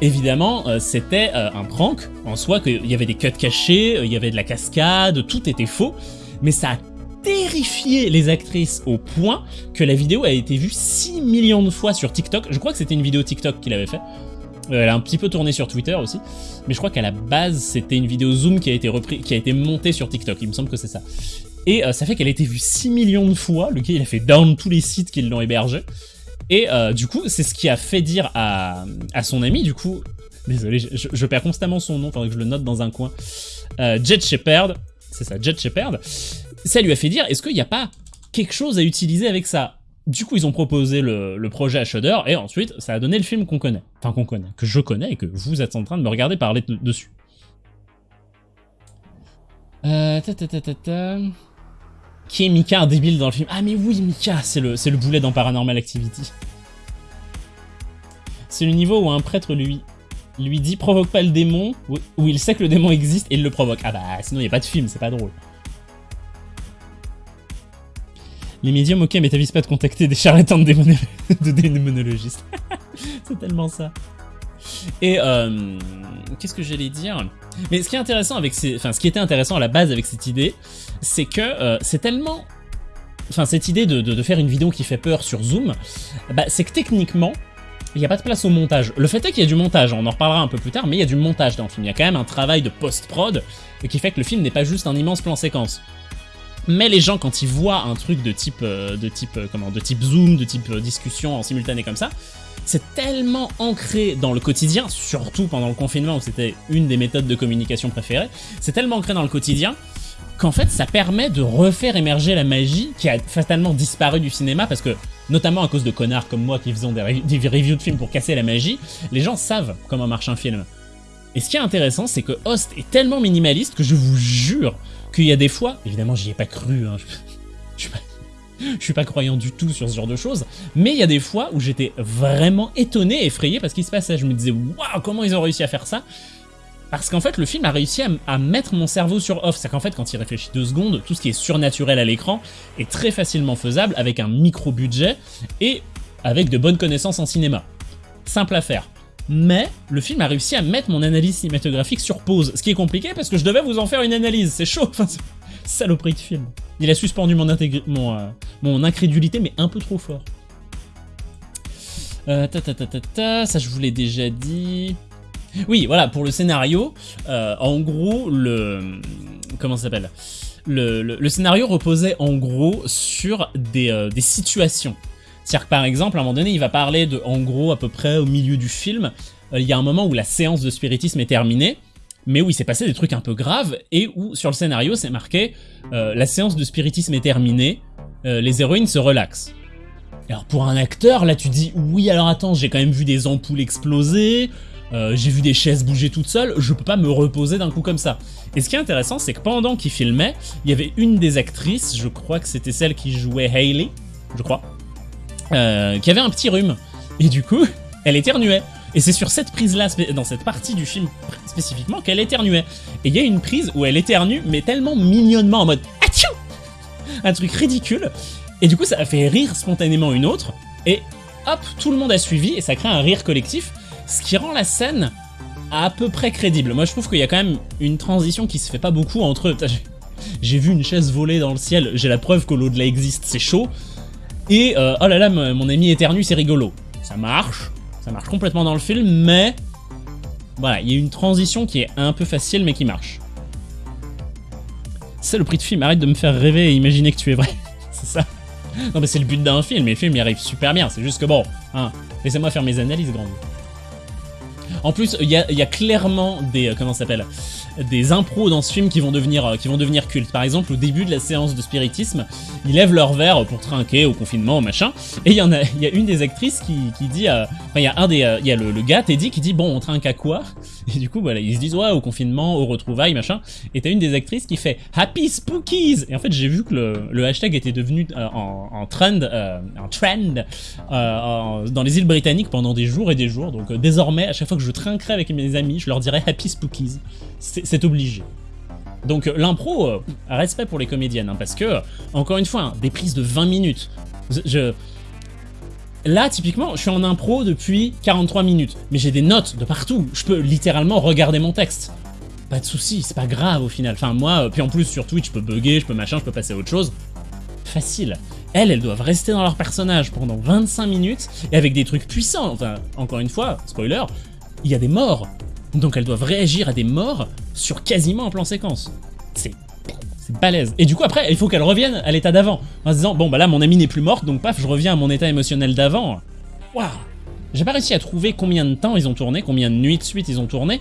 Évidemment, c'était un prank en soi, qu'il y avait des cuts cachés, il y avait de la cascade, tout était faux, mais ça a terrifié les actrices au point que la vidéo a été vue 6 millions de fois sur TikTok. Je crois que c'était une vidéo TikTok qu'il avait fait. Elle a un petit peu tourné sur Twitter aussi, mais je crois qu'à la base c'était une vidéo Zoom qui a été repris, qui a été montée sur TikTok. Il me semble que c'est ça. Et euh, ça fait qu'elle a été vue 6 millions de fois, le gars il a fait down tous les sites qui l'ont hébergé. Et euh, du coup, c'est ce qui a fait dire à, à, son ami, du coup, Désolé, je, perds constamment son nom, faudrait que je le note dans un coin. Euh, Jet Shepard, c'est ça, Jet Shepard. Ça lui a fait dire, est-ce qu'il n'y a pas quelque chose à utiliser avec ça? Du coup, ils ont proposé le, le, projet à Shudder, et ensuite, ça a donné le film qu'on connaît. Enfin, qu'on connaît, que je connais, et que vous êtes en train de me regarder parler dessus. Euh. Qui est Mika, un débile dans le film? Ah mais oui, Mika, c'est le, le boulet dans Paranormal Activity. C'est le niveau où un prêtre lui, lui dit « provoque pas le démon », où il sait que le démon existe et il le provoque. Ah bah, sinon il a pas de film, c'est pas drôle. Les médiums, ok, mais t'avises pas de contacter des charlatans de démonologistes. c'est tellement ça. Et euh, qu'est-ce que j'allais dire? Mais ce qui est intéressant avec était intéressant à la base avec cette idée, c'est que euh, c'est tellement, enfin, cette idée de, faire une vidéo qui fait peur sur Zoom, bah, c'est que techniquement, il n'y a pas de place au montage. Le fait est qu'il y a du montage, on en reparlera un peu plus tard, mais il y a du montage dans le film. Il y a quand même un travail de post-prod qui fait que le film n'est pas juste un immense plan séquence. Mais les gens, quand ils voient un truc de type, euh, de type, comment, de type zoom, de type discussion en simultané comme ça, c'est tellement ancré dans le quotidien, surtout pendant le confinement où c'était une des méthodes de communication préférées, c'est tellement ancré dans le quotidien qu'en fait ça permet de refaire émerger la magie qui a fatalement disparu du cinéma parce que, notamment à cause de connards comme moi qui faisons des, reviews de films pour casser la magie, les gens savent comment marche un film. Et ce qui est intéressant, c'est que Host est tellement minimaliste que je vous jure qu'il y a des fois, évidemment j'y ai pas cru, hein, je, je, je, suis pas, croyant du tout sur ce genre de choses, mais il y a des fois où j'étais vraiment étonné, effrayé parce qu'il se passait. Je me disais, waouh, comment ils ont réussi à faire ça? Parce qu'en fait, le film a réussi à, à, mettre mon cerveau sur off. C'est qu'en fait, quand il réfléchit deux secondes, tout ce qui est surnaturel à l'écran est très facilement faisable avec un micro-budget et avec de bonnes connaissances en cinéma. Simple à faire mais le film a réussi à mettre mon analyse cinématographique sur pause, ce qui est compliqué parce que je devais vous en faire une analyse, c'est chaud, saloperie de film. Il a suspendu mon, mon, euh, mon incrédulité, mais un peu trop fort. Euh, ta, ta, ta, ta, ta, ça je vous l'ai déjà dit. Oui, voilà, pour le scénario, euh, en gros, le... Comment ça s'appelle? Le, le, scénario reposait en gros sur des, euh, des situations. C'est-à-dire que par exemple, à un moment donné, il va parler de, en gros, à peu près au milieu du film, il y a un moment où la séance de spiritisme est terminée, mais où il s'est passé des trucs un peu graves, et où sur le scénario c'est marqué euh, la séance de spiritisme est terminée, euh, les héroïnes se relaxent ». Alors pour un acteur, là tu dis « oui alors attends, j'ai quand même vu des ampoules exploser, euh, j'ai vu des chaises bouger toutes seules, je peux pas me reposer d'un coup comme ça. » Et ce qui est intéressant, c'est que pendant qu'il filmait, il y avait une des actrices, je crois que c'était celle qui jouait Hayley, je crois, qui avait un petit rhume. Et du coup, elle éternuait. Et c'est sur cette prise-là, dans cette partie du film spécifiquement, qu'elle éternuait. Et il y a une prise où elle éternue, mais tellement mignonnement en mode Atchou Un truc ridicule. Et du coup, ça a fait rire spontanément une autre. Et hop, tout le monde a suivi et ça crée un rire collectif, ce qui rend la scène à peu près crédible. Moi, je trouve qu'il y a quand même une transition qui se fait pas beaucoup entre. J'ai vu une chaise voler dans le ciel, j'ai la preuve que l'au-delà existe, c'est chaud. Et euh, oh là là, mon ami éternue, c'est rigolo. Ça marche, ça marche complètement dans le film, mais voilà, il y a une transition qui est un peu facile, mais qui marche. C'est le prix de film, arrête de me faire rêver et imaginer que tu es vrai. c'est ça. Non mais c'est le but d'un film, et le film y arrive super bien, c'est juste que bon, hein, laissez-moi faire mes analyses, grand. En plus, il y a, y a, clairement des... Euh, comment ça s'appelle? Des impros dans ce film qui vont devenir euh, qui vont devenir cultes. Par exemple, au début de la séance de spiritisme, ils lèvent leur verre pour trinquer au confinement, machin. Et il y en a, il y a une des actrices qui, qui dit, il y a un des, euh, il y a le, le, gars Teddy qui dit bon on trinque à quoi? Et du coup voilà ils se disent ouais au confinement, au retrouvailles, machin. Et t'as une des actrices qui fait Happy Spookies. Et en fait j'ai vu que le, le, hashtag était devenu euh, en, en, trend, euh, en trend en, dans les îles britanniques pendant des jours et des jours. Donc désormais à chaque fois que je trinquerai avec mes amis, je leur dirai Happy Spookies c'est obligé. Donc l'impro, euh, respect pour les comédiennes, hein, parce que, encore une fois, hein, des prises de 20 minutes. Je... Là, typiquement, je suis en impro depuis 43 minutes, mais j'ai des notes de partout. Je peux littéralement regarder mon texte. Pas de soucis, c'est pas grave au final. Enfin, moi, euh, puis en plus, sur Twitch, je peux bugger, je peux machin, je peux passer à autre chose. Facile. Elles, elles doivent rester dans leur personnage pendant 25 minutes, et avec des trucs puissants. Enfin, encore une fois, spoiler, il y a des morts. Donc elles doivent réagir à des morts sur quasiment un plan séquence. C'est c'est balèze. Et du coup après, il faut qu'elles reviennent à l'état d'avant. En se disant, bon bah là mon ami n'est plus morte, donc paf, je reviens à mon état émotionnel d'avant. Waouh J'ai pas réussi à trouver combien de temps ils ont tourné, combien de nuits de suite ils ont tourné,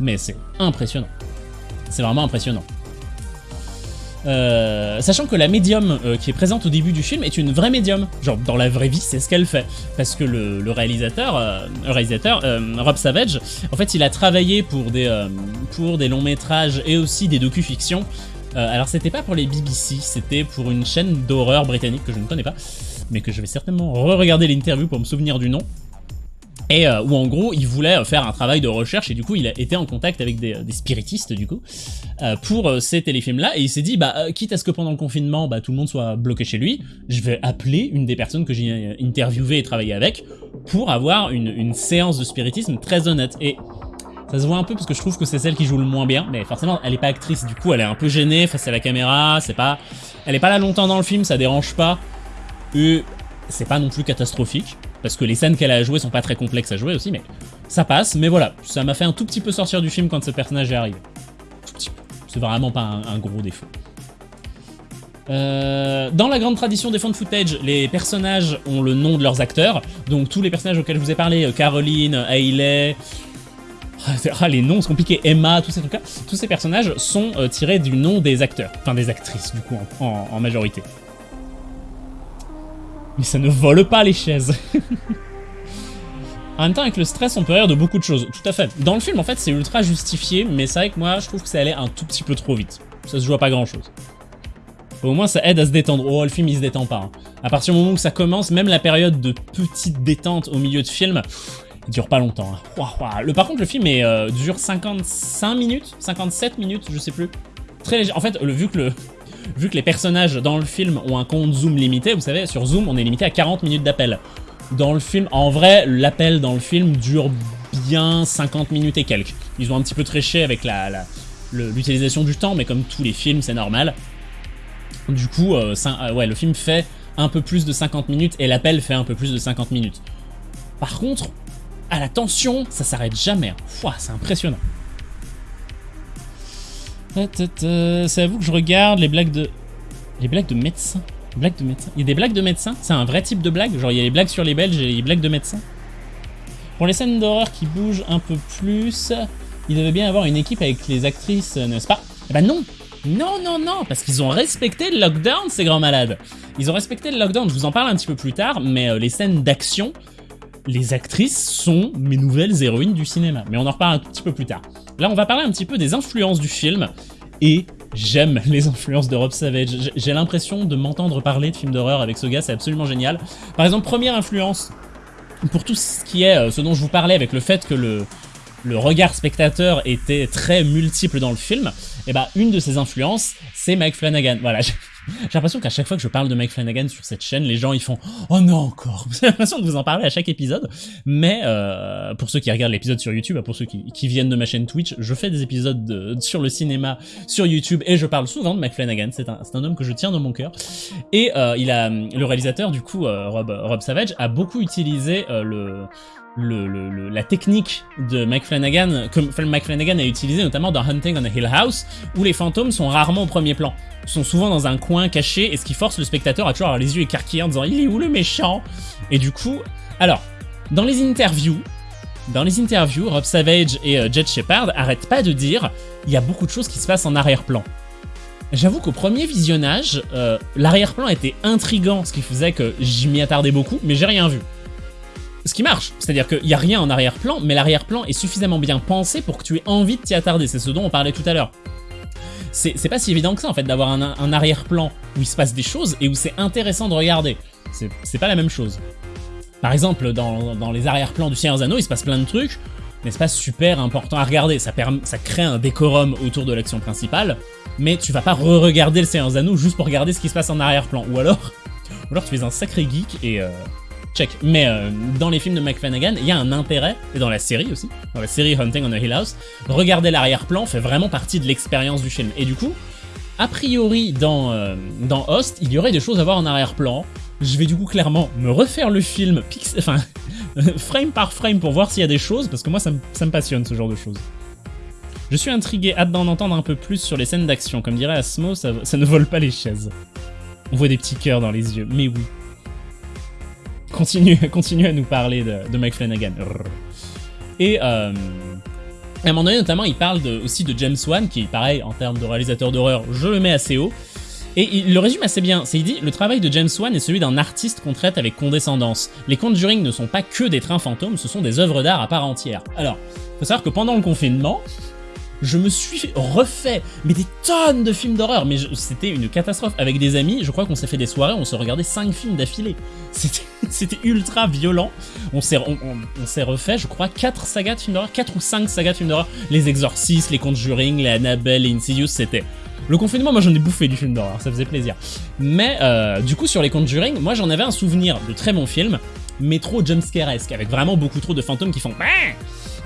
mais c'est impressionnant. C'est vraiment impressionnant. Euh, sachant que la médium euh, qui est présente au début du film est une vraie médium. Genre, dans la vraie vie, c'est ce qu'elle fait. Parce que le, réalisateur, euh, réalisateur Rob Savage, en fait, il a travaillé pour des, pour des longs métrages et aussi des docu-fictions. alors, c'était pas pour les BBC, c'était pour une chaîne d'horreur britannique que je ne connais pas, mais que je vais certainement re-regarder l'interview pour me souvenir du nom et euh, où en gros il voulait faire un travail de recherche et du coup il a été en contact avec des, spiritistes du coup euh, pour euh, ces téléfilms là et il s'est dit bah quitte à ce que pendant le confinement bah, tout le monde soit bloqué chez lui, je vais appeler une des personnes que j'ai interviewé et travaillé avec pour avoir une, une séance de spiritisme très honnête. Et ça se voit un peu parce que je trouve que c'est celle qui joue le moins bien, mais forcément elle est pas actrice, du coup elle est un peu gênée face à la caméra, c'est pas, elle est pas là longtemps dans le film, ça dérange pas, et c'est pas non plus catastrophique parce que les scènes qu'elle a à jouer sont pas très complexes à jouer aussi, mais ça passe. Mais voilà, ça m'a fait un tout petit peu sortir du film quand ce personnage est arrivé. C'est vraiment pas un, gros défaut. Euh, dans la grande tradition des fonds de footage, les personnages ont le nom de leurs acteurs. Donc tous les personnages auxquels je vous ai parlé, euh, Caroline, Hayley... Ah, les noms sont compliqués, Emma, tous ces trucs-là, tous ces personnages sont euh, tirés du nom des acteurs, enfin des actrices du coup en majorité. Mais ça ne vole pas les chaises. en même temps, avec le stress, on peut rire de beaucoup de choses. Tout à fait. Dans le film, en fait, c'est ultra justifié, mais c'est vrai que moi, je trouve que ça allait un tout petit peu trop vite. Ça se joue à pas grand-chose. Au moins, ça aide à se détendre. Oh, le film, il se détend pas. Hein. À partir du moment où ça commence, même la période de petite détente au milieu de film, il dure pas longtemps. Hein. Le, par contre, le film est, euh, dure 55 minutes, 57 minutes, je sais plus. Très léger. En fait, le, vu que le, vu que les personnages dans le film ont un compte Zoom limité, vous savez, sur Zoom, on est limité à 40 minutes d'appel. Dans le film, en vrai, l'appel dans le film dure bien 50 minutes et quelques. Ils ont un petit peu tréché avec l'utilisation du temps, mais comme tous les films, c'est normal. Du coup, euh, euh, le film fait un peu plus de 50 minutes et l'appel fait un peu plus de 50 minutes. Par contre, à la tension, ça s'arrête jamais. Hein. C'est impressionnant. C'est à vous que je regarde les blagues de... Les blagues de médecins. Blagues de médecins. Il y a des blagues de médecins. C'est un vrai type de blague. Genre il y a les blagues sur les Belges et les blagues de médecins. Pour les scènes d'horreur qui bougent un peu plus, il devait bien avoir une équipe avec les actrices, n'est-ce pas? Eh ben non. Non, non, non, parce qu'ils ont respecté le lockdown, ces grands malades. Ils ont respecté le lockdown, je vous en parle un petit peu plus tard, mais euh, les scènes d'action, les actrices sont mes nouvelles héroïnes du cinéma. Mais on en reparle un petit peu plus tard. Là, on va parler un petit peu des influences du film. Et j'aime les influences de Rob Savage. J'ai l'impression de m'entendre parler de films d'horreur avec ce gars, c'est absolument génial. Par exemple, première influence, pour tout ce qui est euh, ce dont je vous parlais avec le fait que le, le regard spectateur était très multiple dans le film, et eh bah ben, une de ses influences, c'est Mike Flanagan. Voilà, j'ai l'impression qu'à chaque fois que je parle de Mike Flanagan sur cette chaîne, les gens ils font « Oh non, encore !» J'ai l'impression de vous en parler à chaque épisode, mais euh, pour ceux qui regardent l'épisode sur YouTube, pour ceux qui, viennent de ma chaîne Twitch, je fais des épisodes de, sur le cinéma sur YouTube et je parle souvent de Mike Flanagan, c'est un, un, homme que je tiens dans mon cœur. Et euh, il a, le réalisateur du coup, euh, Rob, Rob Savage, a beaucoup utilisé euh, le le, la technique de Mike Flanagan, que Mike Flanagan a utilisé notamment dans Hunting on a Hill House, où les fantômes sont rarement au premier plan. Sont souvent dans un coin caché, et ce qui force le spectateur à toujours avoir les yeux écarquillés en disant « Il est où le méchant ?» Et du coup... Alors, dans les interviews, dans les interviews, Rob Savage et euh, Jet Shepard arrêtent pas de dire « Il y a beaucoup de choses qui se passent en arrière-plan. » J'avoue qu'au premier visionnage, euh, l'arrière-plan était intrigant, ce qui faisait que j'y m'y attardais beaucoup, mais j'ai rien vu ce qui marche. C'est-à-dire qu'il n'y a rien en arrière-plan, mais l'arrière-plan est suffisamment bien pensé pour que tu aies envie de t'y attarder. C'est ce dont on parlait tout à l'heure. C'est pas si évident que ça, en fait, d'avoir un, arrière-plan où il se passe des choses et où c'est intéressant de regarder. C'est pas la même chose. Par exemple, dans, les arrière-plans du Seigneur Anneaux, il se passe plein de trucs, mais c'est pas super important à regarder. Ça, crée un décorum autour de l'action principale, mais tu vas pas re-regarder le Seigneur Anneaux juste pour regarder ce qui se passe en arrière-plan. Ou alors, alors tu es un sacré geek et... Euh, check. Mais euh, dans les films de Mike Flanagan, il y a un intérêt, et dans la série aussi, dans la série Hunting on a Hill House, regarder l'arrière-plan fait vraiment partie de l'expérience du film. Et du coup, a priori, dans, euh, dans Host, il y aurait des choses à voir en arrière-plan. Je vais du coup clairement me refaire le film enfin, frame par frame pour voir s'il y a des choses, parce que moi ça me, ça me passionne ce genre de choses. Je suis intrigué, hâte d'en entendre un peu plus sur les scènes d'action. Comme dirait Asmo, ça ne vole pas les chaises. On voit des petits cœurs dans les yeux, mais oui. continue, à nous parler de, Mike Flanagan. Et euh, à un moment donné, notamment, il parle aussi de James Wan, qui, pareil, en termes de réalisateur d'horreur, je le mets assez haut. Et il le résume assez bien. C'est il dit le travail de James Wan est celui d'un artiste qu'on traite avec condescendance. Les Conjuring ne sont pas que des trains fantômes, ce sont des œuvres d'art à part entière. Alors, faut savoir que pendant le confinement, je me suis refait mais des tonnes de films d'horreur, mais c'était une catastrophe. Avec des amis, je crois qu'on s'est fait des soirées, on se regardait 5 films d'affilée. C'était ultra violent. On s'est refait, je crois, 4 sagas de films d'horreur, 4 ou 5 sagas de films d'horreur. Les Exorcistes, les Conjuring, les Annabelle, les Insidious, c'était... Le confinement, moi j'en ai bouffé du film d'horreur, ça faisait plaisir. Mais euh, du coup, sur les Conjuring, moi j'en avais un souvenir de très bons films, mais trop jumpscaresque, avec vraiment beaucoup trop de fantômes qui font...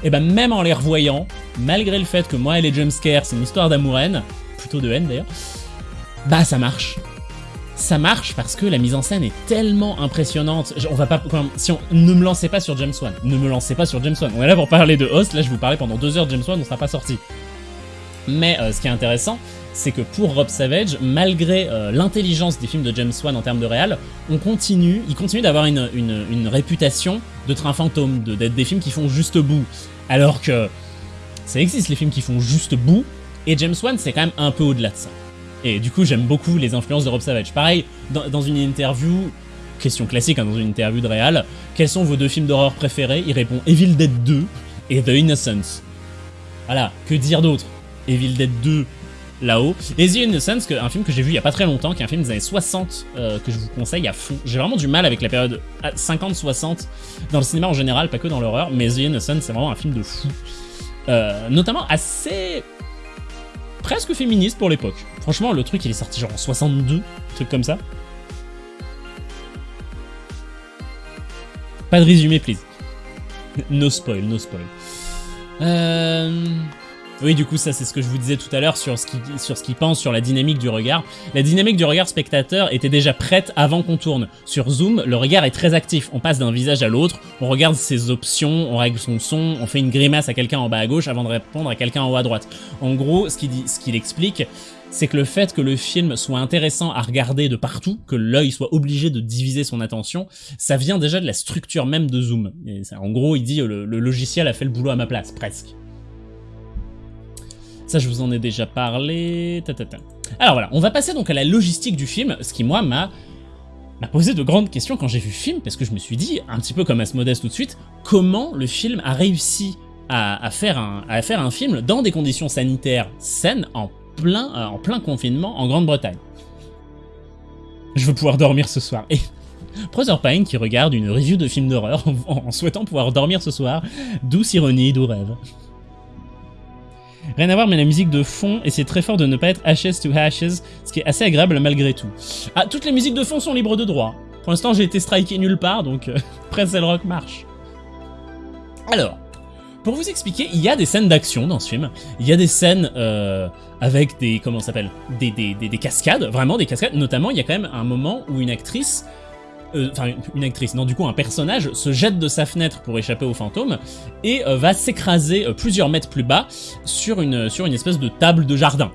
Et ben même en les revoyant, malgré le fait que moi et les jumpscares, c'est une histoire d'amour-haine, plutôt de haine d'ailleurs, bah ça marche. Ça marche parce que la mise en scène est tellement impressionnante. On va pas, si ne me lancez pas sur James Wan, ne me lancez pas sur James Wan. On est là pour parler de Host. Là, je vous parlais pendant deux heures de James Wan, on sera pas sorti. Mais euh, ce qui est intéressant, c'est que pour Rob Savage, malgré euh, l'intelligence des films de James Wan en termes de réal, on continue, il continue d'avoir une, réputation de train fantôme, de- d'être des films qui font juste bout. Alors que ça existe les films qui font juste bout, et James Wan c'est quand même un peu au-delà de ça. Et du coup j'aime beaucoup les influences de Rob Savage. Pareil, dans, une interview, question classique hein, dans une interview de réal, quels sont vos deux films d'horreur préférés? Il répond Evil Dead 2 et The Innocents. Voilà, que dire d'autre? Evil Dead 2 là-haut. Et The Innocents, que- un film que j'ai vu il y a pas très longtemps, qui est un film des années 60 euh, que je vous conseille à fond. J'ai vraiment du mal avec la période ah, 50-60 dans le cinéma en général, pas que dans l'horreur, mais The Innocents c'est vraiment un film de fou. Euh, notamment assez presque féministe pour l'époque. Franchement, le truc il est sorti genre en 62, un truc comme ça. Pas de résumé, please. No spoil, no spoil. Euh... Oui, du coup, ça c'est ce que je vous disais tout à l'heure sur ce qu'il sur sur la dynamique du regard. La dynamique du regard spectateur était déjà prête avant qu'on tourne. Sur Zoom, le regard est très actif. On passe d'un visage à l'autre, on regarde ses options, on règle son son, on fait une grimace à quelqu'un en bas à gauche avant de répondre à quelqu'un en haut à droite. En gros, ce qu'il qu'il explique, c'est que le fait que le film soit intéressant à regarder de partout, que l'œil soit obligé de diviser son attention, ça vient déjà de la structure même de Zoom. En gros, il dit le, le logiciel a fait le boulot à ma place, presque. Ça, je vous en ai déjà parlé. Alors voilà, on va passer donc à la logistique du film, ce qui moi m'a posé de grandes questions quand j'ai vu le film, parce que je me suis dit, un petit peu comme Asmodeus tout de suite, comment le film a réussi à, faire, un, film dans des conditions sanitaires saines, en plein, euh, en plein confinement en Grande-Bretagne. Je veux pouvoir dormir ce soir. Et Pine qui regarde une review de film d'horreur en souhaitant pouvoir dormir ce soir, douce ironie, doux rêve. Rien à voir, mais la musique de fond, et c'est très fort de ne pas être Ashes to Ashes, ce qui est assez agréable malgré tout. Ah, toutes les musiques de fond sont libres de droit. Pour l'instant, j'ai été striké nulle part, donc euh, Pretzel Rock marche. Alors, pour vous expliquer, il y a des scènes d'action dans ce film. Il y a des scènes euh, avec des comment ça s'appelle des, des, des, des cascades, vraiment des cascades. Notamment, il y a quand même un moment où une actrice euh, enfin une actrice, non du coup un personnage se jette de sa fenêtre pour échapper aux fantômes et euh, va s'écraser euh, plusieurs mètres plus bas sur une, sur une espèce de table de jardin.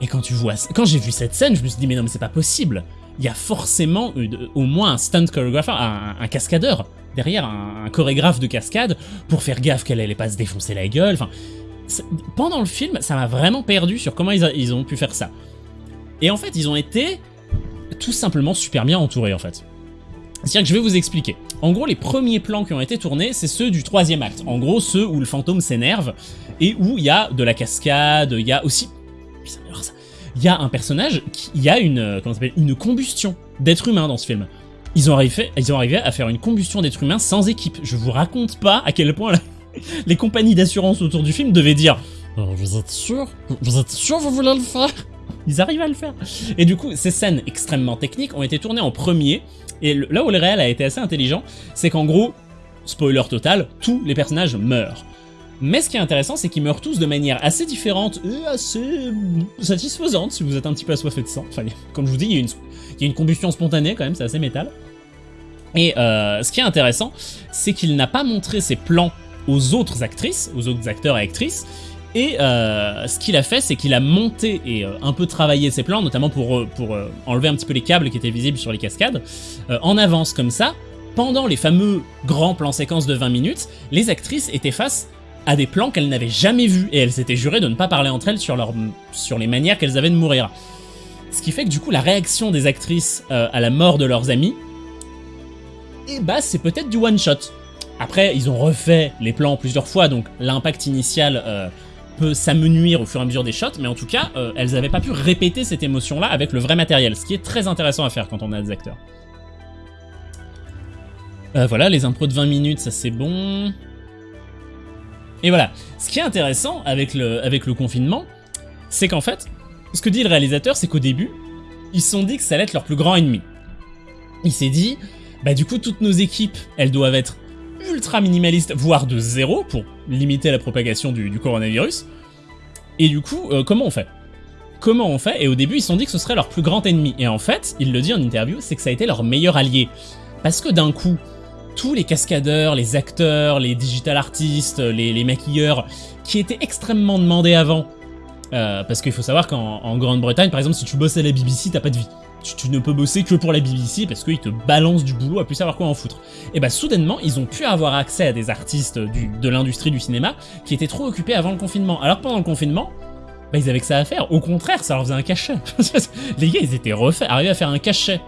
Et quand tu vois, quand j'ai vu cette scène, je me suis dit mais non mais c'est pas possible. Il y a forcément au moins un stunt chorégrapher, un, cascadeur derrière, un, chorégraphe de cascade pour faire gaffe qu'elle allait pas se défoncer la gueule. Enfin, pendant le film, ça m'a vraiment perdu sur comment ils ont pu faire ça. Et en fait, ils ont été tout simplement super bien entourés en fait. C'est-à-dire que je vais vous expliquer. En gros, les premiers plans qui ont été tournés, c'est ceux du troisième acte. En gros, ceux où le fantôme s'énerve et où il y a de la cascade, il y a aussi... Il y a un personnage, qui, y a une, euh, comment une combustion d'être humain dans ce film. Ils ont, arrivé, ils ont arrivé à faire une combustion d'être humain sans équipe. Je vous raconte pas à quel point les compagnies d'assurance autour du film devaient dire Euh, Vous êtes sûr? Vous êtes sûr vous voulez le faire? Ils arrivent à le faire. Et du coup, ces scènes extrêmement techniques ont été tournées en premier. Et là où le réel a été assez intelligent, c'est qu'en gros, spoiler total, tous les personnages meurent. Mais ce qui est intéressant, c'est qu'ils meurent tous de manière assez différente et assez satisfaisante si vous êtes un petit peu assoiffé de sang. Enfin, comme je vous dis, il y a une, il y a une combustion spontanée quand même, c'est assez métal. Et euh, ce qui est intéressant, c'est qu'il n'a pas montré ses plans aux autres actrices, aux autres acteurs et actrices, Et euh, ce qu'il a fait, c'est qu'il a monté et euh, un peu travaillé ses plans, notamment pour, euh, pour enlever un petit peu les câbles qui étaient visibles sur les cascades, en avance comme ça. Pendant les fameux grands plans séquences de 20 minutes, les actrices étaient face à des plans qu'elles n'avaient jamais vus et elles s'étaient jurées de ne pas parler entre elles sur, leur, sur les manières qu'elles avaient de mourir. Ce qui fait que du coup, la réaction des actrices à la mort de leurs amis, et bah c'est peut-être du one-shot. Après, ils ont refait les plans plusieurs fois, donc l'impact initial peut s'amenuire au fur et à mesure des shots, mais en tout cas, euh, elles n'avaient pas pu répéter cette émotion-là avec le vrai matériel, ce qui est très intéressant à faire quand on a des acteurs. Euh, voilà, les impros de 20 minutes, ça c'est bon. Et voilà, ce qui est intéressant avec le, avec le confinement, c'est qu'en fait, ce que dit le réalisateur, c'est qu'au début, ils se sont dit que ça allait être leur plus grand ennemi. Il s'est dit, bah du coup, toutes nos équipes, elles doivent être ultra minimalistes, voire de zéro, pour limiter la propagation du, coronavirus. Et du coup, euh, comment on fait? Comment on fait? Et au début, ils se sont dit que ce serait leur plus grand ennemi. Et en fait, il le dit en interview, c'est que ça a été leur meilleur allié. Parce que d'un coup, tous les cascadeurs, les acteurs, les digital artistes, les, maquilleurs, qui étaient extrêmement demandés avant, euh, parce qu'il faut savoir qu'en en Grande-Bretagne, par exemple, si tu bosses à la BBC, t'as pas de vie. Tu, ne peux bosser que pour la BBC parce qu'ils te balancent du boulot à plus savoir quoi en foutre. Et bah soudainement, ils ont pu avoir accès à des artistes de l'industrie du cinéma qui étaient trop occupés avant le confinement. Alors pendant le confinement, bah ils avaient que ça à faire. Au contraire, ça leur faisait un cachet. Les gars, ils étaient refaits, arrivés à faire un cachet.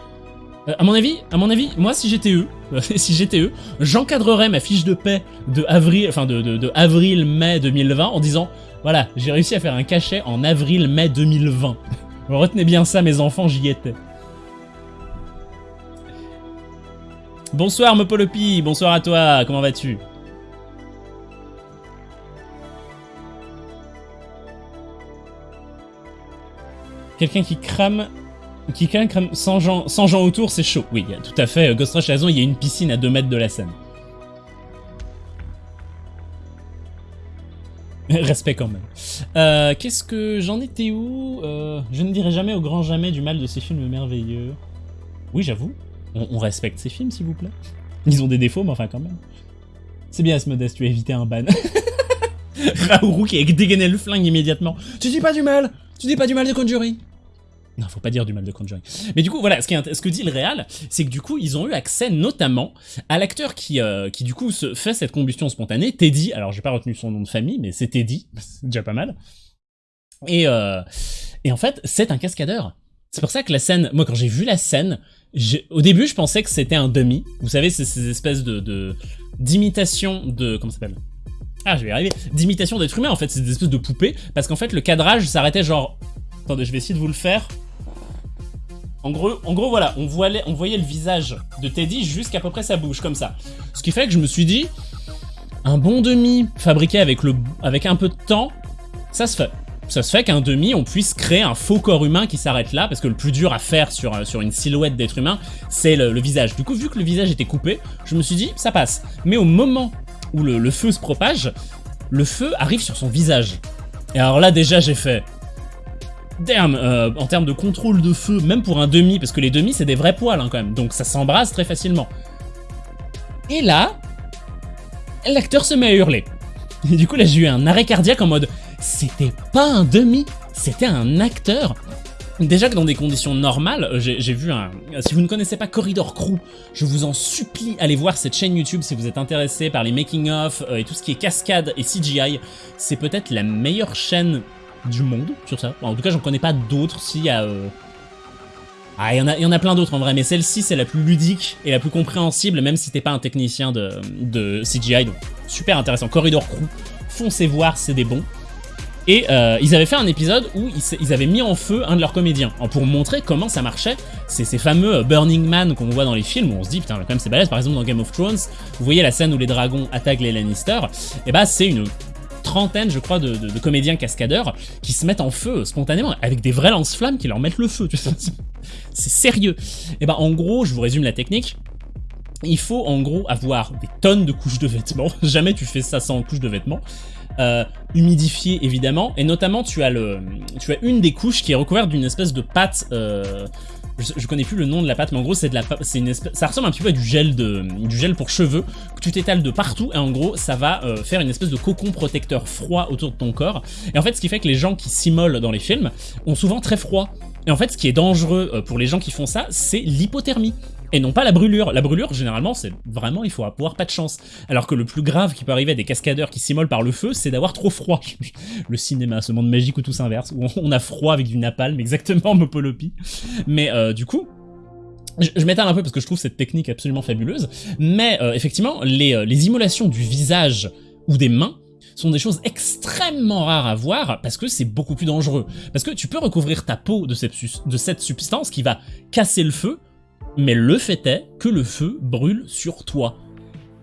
Euh, à mon avis, à mon avis, moi si j'étais eux, si j'étais eux, j'encadrerais ma fiche de paix de avril, enfin de avril-mai 2020 en disant voilà, j'ai réussi à faire un cachet en avril-mai 2020. Retenez bien ça, mes enfants, j'y étais. Bonsoir, Mopolopi, bonsoir à toi, comment vas-tu? Quelqu'un qui crame... Qui crame, sans, gens, autour, c'est chaud. Oui, tout à fait, Ghost Rush a il y a une piscine à 2 mètres de la scène. Respect quand même. Euh, Qu'est-ce que j'en étais où Euh, Je ne dirai jamais au grand jamais du mal de ces films merveilleux. Oui, j'avoue. On, respecte ces films, s'il vous plaît. Ils ont des défauts, mais enfin quand même. C'est bien, Asmodeus, tu as évité un ban. Raourou qui a dégainé le flingue immédiatement. Tu dis pas du mal Tu dis pas du mal de Conjuring non, faut pas dire du mal de Conjuring. Mais du coup, voilà, ce, que dit le Réal, c'est que du coup, ils ont eu accès notamment à l'acteur qui, euh, qui du coup se fait cette combustion spontanée, Teddy. Alors, j'ai pas retenu son nom de famille, mais c'est Teddy, c'est déjà pas mal. Et, euh, et en fait, c'est un cascadeur. C'est pour ça que la scène, moi, quand j'ai vu la scène, au début, je pensais que c'était un demi. Vous savez, c'est ces espèces de de- d'imitation de, comment ça s'appelle? Ah, je vais y arriver. D'imitation d'être humain. En fait, c'est des espèces de poupées, parce qu'en fait, le cadrage s'arrêtait genre. Attendez, je vais essayer de vous le faire. En gros, voilà, on voyait, le visage de Teddy jusqu'à peu près sa bouche, comme ça. Ce qui fait que je me suis dit, un bon demi fabriqué avec, un peu de temps, ça se fait. Ça se fait qu'un demi, on puisse créer un faux corps humain qui s'arrête là, parce que le plus dur à faire sur, euh, une silhouette d'être humain, c'est le, visage. Du coup, vu que le visage était coupé, je me suis dit, ça passe. Mais au moment où le feu se propage, le feu arrive sur son visage. Et alors là, déjà, j'ai fait, Damn, euh, en termes de contrôle de feu, même pour un demi, parce que les demi c'est des vrais poils hein, quand même, donc ça s'embrase très facilement. Et là, l'acteur se met à hurler. Et du coup là j'ai eu un arrêt cardiaque en mode, c'était pas un demi, c'était un acteur. Déjà que dans des conditions normales, euh, j'ai vu un... Si vous ne connaissez pas Corridor Crew, je vous en supplie, allez voir cette chaîne YouTube si vous êtes intéressé par les making-of euh, et tout ce qui est cascade et CGI. C'est peut-être la meilleure chaîne du monde sur ça. En tout cas, j'en connais pas d'autres. S'il y a. euh, Ah, il y, en a- y en a plein d'autres en vrai, mais celle-ci, c'est la plus ludique et la plus compréhensible, même si t'es pas un technicien de, de CGI. Donc, super intéressant. Corridor Crew, foncez voir, c'est des bons. Et euh, ils avaient fait un épisode où ils, ils avaient mis en feu un de leurs comédiens, en- pour montrer comment ça marchait. C'est ces fameux euh, Burning Man qu'on voit dans les films, où on se dit, putain, quand même c'est balèze. Par exemple, dans Game of Thrones, vous voyez la scène où les dragons attaquent les Lannister, et bah c'est une trentaine, je crois, de, comédiens cascadeurs qui se mettent en feu spontanément avec des vrais lance-flammes qui leur mettent le feu. tu sais. C'est sérieux. Et ben en gros, je vous résume la technique. Il faut en gros avoir des tonnes de couches de vêtements. Jamais tu fais ça sans couches de vêtements. Euh, humidifié évidemment, et notamment tu as le, tu as une des couches qui est recouverte d'une espèce de pâte. euh, je, connais plus le nom de la pâte, mais en gros c'est de la, c'est une espèce, ça ressemble un petit peu à du gel de, du gel pour cheveux que tu t'étales de partout et en gros ça va euh, faire une espèce de cocon protecteur froid autour de ton corps. Et en fait, ce qui fait que les gens qui s'immolent dans les films ont souvent très froid. Et en fait, ce qui est dangereux euh, pour les gens qui font ça, c'est l'hypothermie. Et non pas la brûlure. La brûlure, généralement, c'est vraiment, il faut avoir pas de chance. Alors que le plus grave qui peut arriver à des cascadeurs qui s'immolent par le feu, c'est d'avoir trop froid. Le cinéma, ce monde magique où tout s'inverse, où on a froid avec du napalm, exactement, Mopolopi. Mais euh, du coup, je, m'étale un peu parce que je trouve cette technique absolument fabuleuse. Mais euh, effectivement, les, euh, les immolations du visage ou des mains sont des choses extrêmement rares à voir parce que c'est beaucoup plus dangereux. Parce que tu peux recouvrir ta peau de cette, de cette substance qui va casser le feu, mais le fait est que le feu brûle sur toi.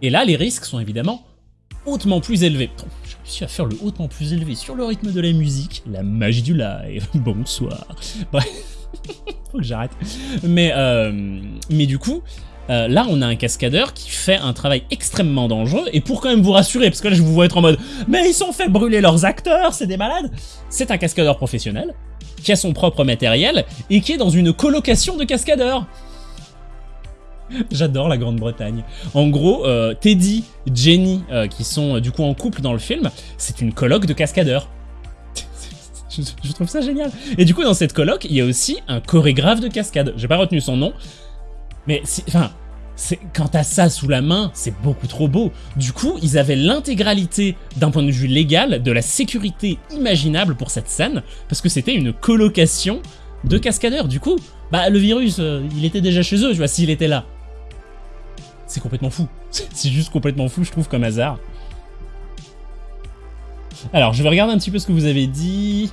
Et là, les risques sont évidemment hautement plus élevés. Putain, J'ai réussi à faire le hautement plus élevé sur le rythme de la musique, la magie du live. Bonsoir. Bref, faut que j'arrête. Mais, euh, mais du coup, euh, là, on a un cascadeur qui fait un travail extrêmement dangereux, et pour quand même vous rassurer, parce que là, je vous vois être en mode « Mais ils sont fait brûler leurs acteurs, c'est des malades !» C'est un cascadeur professionnel, qui a son propre matériel, et qui est dans une colocation de cascadeurs. J'adore la Grande-Bretagne. En gros, euh, Teddy, Jenny, euh, qui sont euh, du coup en couple dans le film, c'est une coloc de cascadeurs. je, trouve ça génial. Et du coup, dans cette coloc, il y a aussi un chorégraphe de cascade. J'ai pas retenu son nom, mais enfin, quand t'as ça sous la main, c'est beaucoup trop beau. Du coup, ils avaient l'intégralité d'un point de vue légal de la sécurité imaginable pour cette scène, parce que c'était une colocation de cascadeurs. Du coup, bah le virus, il était déjà chez eux, tu vois, s'il était là. C'est complètement fou. C'est juste complètement fou, je trouve, comme hasard. Alors, je vais regarder un petit peu ce que vous avez dit.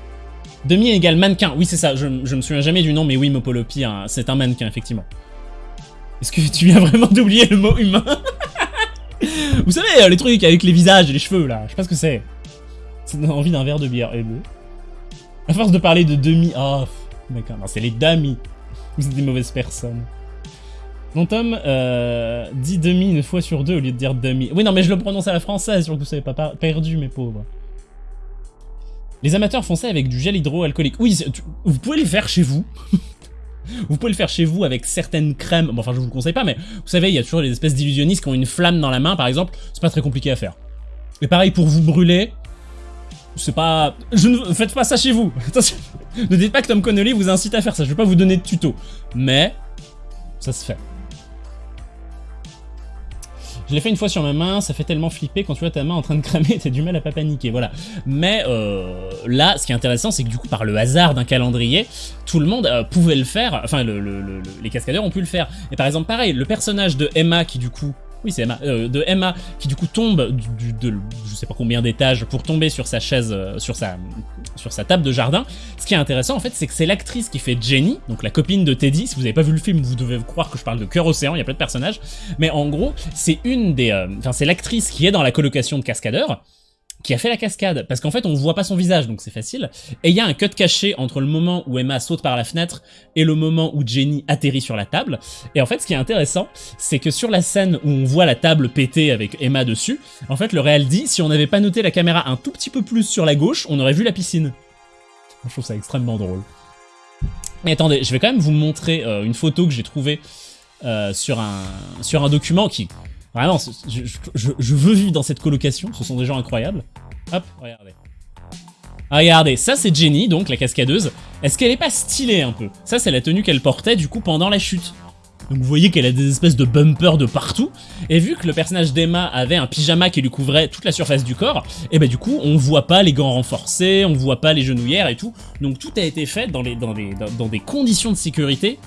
Demi égale mannequin. Oui, c'est ça. Je, me souviens jamais du nom, mais oui, Mopolopi, hein, c'est un mannequin, effectivement. Est-ce que tu viens vraiment d'oublier le mot humain? Vous savez, euh, les trucs avec les visages et les cheveux, là. Je sais pas ce que c'est. Ça donne envie d'un verre de bière. Et bleu. À force de parler de demi... Oh, d'accord. C'est les damis. Vous êtes des mauvaises personnes. Mon Tom euh, dit demi une fois sur deux au lieu de dire demi. Oui, non, mais je le prononce à la française, que vous soyez pas perdu, mes pauvres. Les amateurs font avec du gel hydroalcoolique. Oui, vous pouvez le faire chez vous. vous pouvez le faire chez vous avec certaines crèmes. Bon, enfin, je vous le conseille pas, mais vous savez, il y a toujours les espèces d'illusionnistes qui ont une flamme dans la main, par exemple. C'est pas très compliqué à faire. Et pareil, pour vous brûler, c'est pas... Je ne faites pas ça chez vous. Attention. Ne dites pas que Tom Connolly vous incite à faire ça. Je vais pas vous donner de tuto. Mais, ça se fait. Je l'ai fait une fois sur ma main, ça fait tellement flipper quand tu vois ta main en train de cramer, t'as du mal à pas paniquer, voilà. Mais euh, là, ce qui est intéressant, c'est que du coup, par le hasard d'un calendrier, tout le monde euh, pouvait le faire, enfin, le- le- le- le- les cascadeurs ont pu le faire. Et par exemple, pareil, le personnage de Emma qui du coup... Oui, c'est Emma. euh, de Emma qui du coup tombe du, du- de je sais pas combien d'étages pour tomber sur sa chaise, euh, sur sa sur sa table de jardin. Ce qui est intéressant en fait, c'est que c'est l'actrice qui fait Jenny, donc la copine de Teddy. Si vous avez pas vu le film, vous devez croire que je parle de Cœur Océan. Il y a plein de personnages, mais en gros, c'est une des, euh, enfin c'est l'actrice qui est dans la colocation de cascadeurs qui a fait la cascade, parce qu'en fait on voit pas son visage, donc c'est facile. Et il y a un cut caché entre le moment où Emma saute par la fenêtre et le moment où Jenny atterrit sur la table. Et en fait, ce qui est intéressant, c'est que sur la scène où on voit la table péter avec Emma dessus, en fait, le réal dit, si on n'avait pas noté la caméra un tout petit peu plus sur la gauche, on aurait vu la piscine. Je trouve ça extrêmement drôle. Mais attendez, je vais quand même vous montrer euh, une photo que j'ai trouvée euh, sur, un, sur un document qui... Vraiment, c'est- je, je- je veux vivre dans cette colocation, ce sont des gens incroyables. Hop, regardez. Ah, Regardez, ça c'est Jenny, donc la cascadeuse. Est-ce qu'elle est pas stylée un peu? Ça c'est la tenue qu'elle portait du coup pendant la chute. Donc vous voyez qu'elle a des espèces de bumpers de partout. Et vu que le personnage d'Emma avait un pyjama qui lui couvrait toute la surface du corps, et bah du coup on voit pas les gants renforcés, on voit pas les genouillères et tout. Donc tout a été fait dans, les, dans, les, dans des conditions de sécurité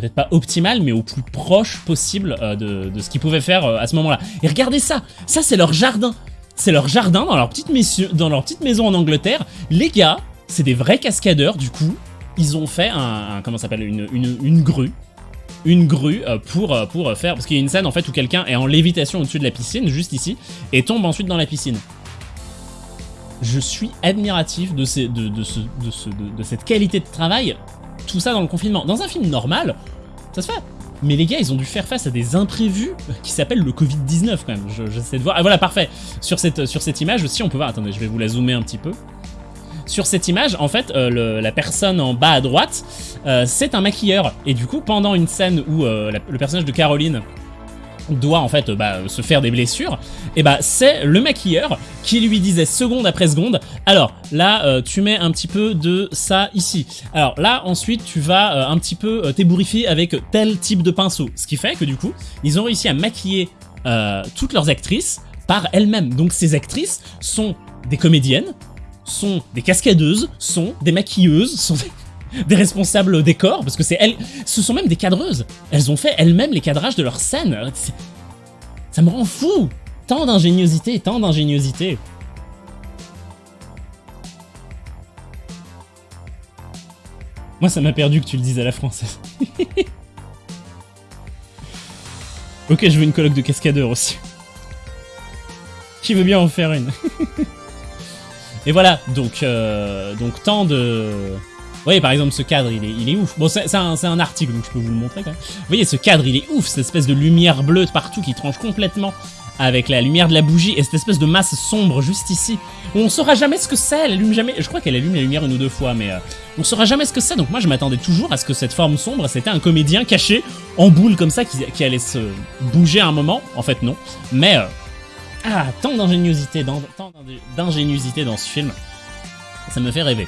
peut-être pas optimales, mais au plus proche possible euh, de, ce qu'ils pouvaient faire euh, à ce moment-là. Et regardez ça Ça c'est leur jardin C'est leur jardin dans leur, petite maison, dans leur petite maison en Angleterre. Les gars, c'est des vrais cascadeurs du coup. Ils ont fait un, comment s'appelle une, une, grue une grue euh, pour, pour faire... Parce qu'il y a une scène en fait où quelqu'un est en lévitation au-dessus de la piscine, juste ici, et tombe ensuite dans la piscine. Je suis admiratif de, de, ce, de, ce- de cette qualité de travail, tout ça dans le confinement. Dans un film normal, ça se fait. Mais les gars, ils ont dû faire face à des imprévus qui s'appellent le Covid-19 quand même. Je- J'essaie de voir. Ah voilà, parfait. Sur cette, image aussi, on peut voir... Attendez, je vais vous la zoomer un petit peu. sur cette image, en fait, euh, la personne en bas à droite, euh, c'est un maquilleur. Et du coup, pendant une scène où euh, le personnage de Caroline doit en fait euh, bah, se faire des blessures, et bah c'est le maquilleur qui lui disait seconde après seconde, alors là euh, tu mets un petit peu de ça ici, alors là ensuite tu vas euh, un petit peu t'ébouriffer avec tel type de pinceau, ce qui fait que du coup ils ont réussi à maquiller toutes leurs actrices par elles-mêmes, donc ces actrices sont des comédiennes, sont des cascadeuses, sont des maquilleuses, sont des des responsables décors, parce que c'est elles, ce sont même des cadreuses. Elles ont fait elles-mêmes les cadrages de leurs scènes. Ça me rend fou Tant d'ingéniosité, tant d'ingéniosité. Moi, ça m'a perdu que tu le dises à la française. ok, je veux une colloque de cascadeurs aussi. Qui veut bien en faire une? Et voilà, donc, euh, donc tant de... Voyez, par exemple, ce cadre, il est, il est ouf. Bon, c'est un, un article, donc je peux vous le montrer quand même. Vous voyez, ce cadre, il est ouf, cette espèce de lumière bleue partout qui tranche complètement avec la lumière de la bougie et cette espèce de masse sombre juste ici. où On saura jamais ce que c'est, elle allume jamais... Je crois qu'elle allume la lumière une ou deux fois, mais euh, on saura jamais ce que c'est. Donc moi, je m'attendais toujours à ce que cette forme sombre, c'était un comédien caché en boule comme ça qui, allait se bouger à un moment. En fait, non. Mais... euh, ah, tant d'ingéniosité dans ce film. Ça me fait rêver.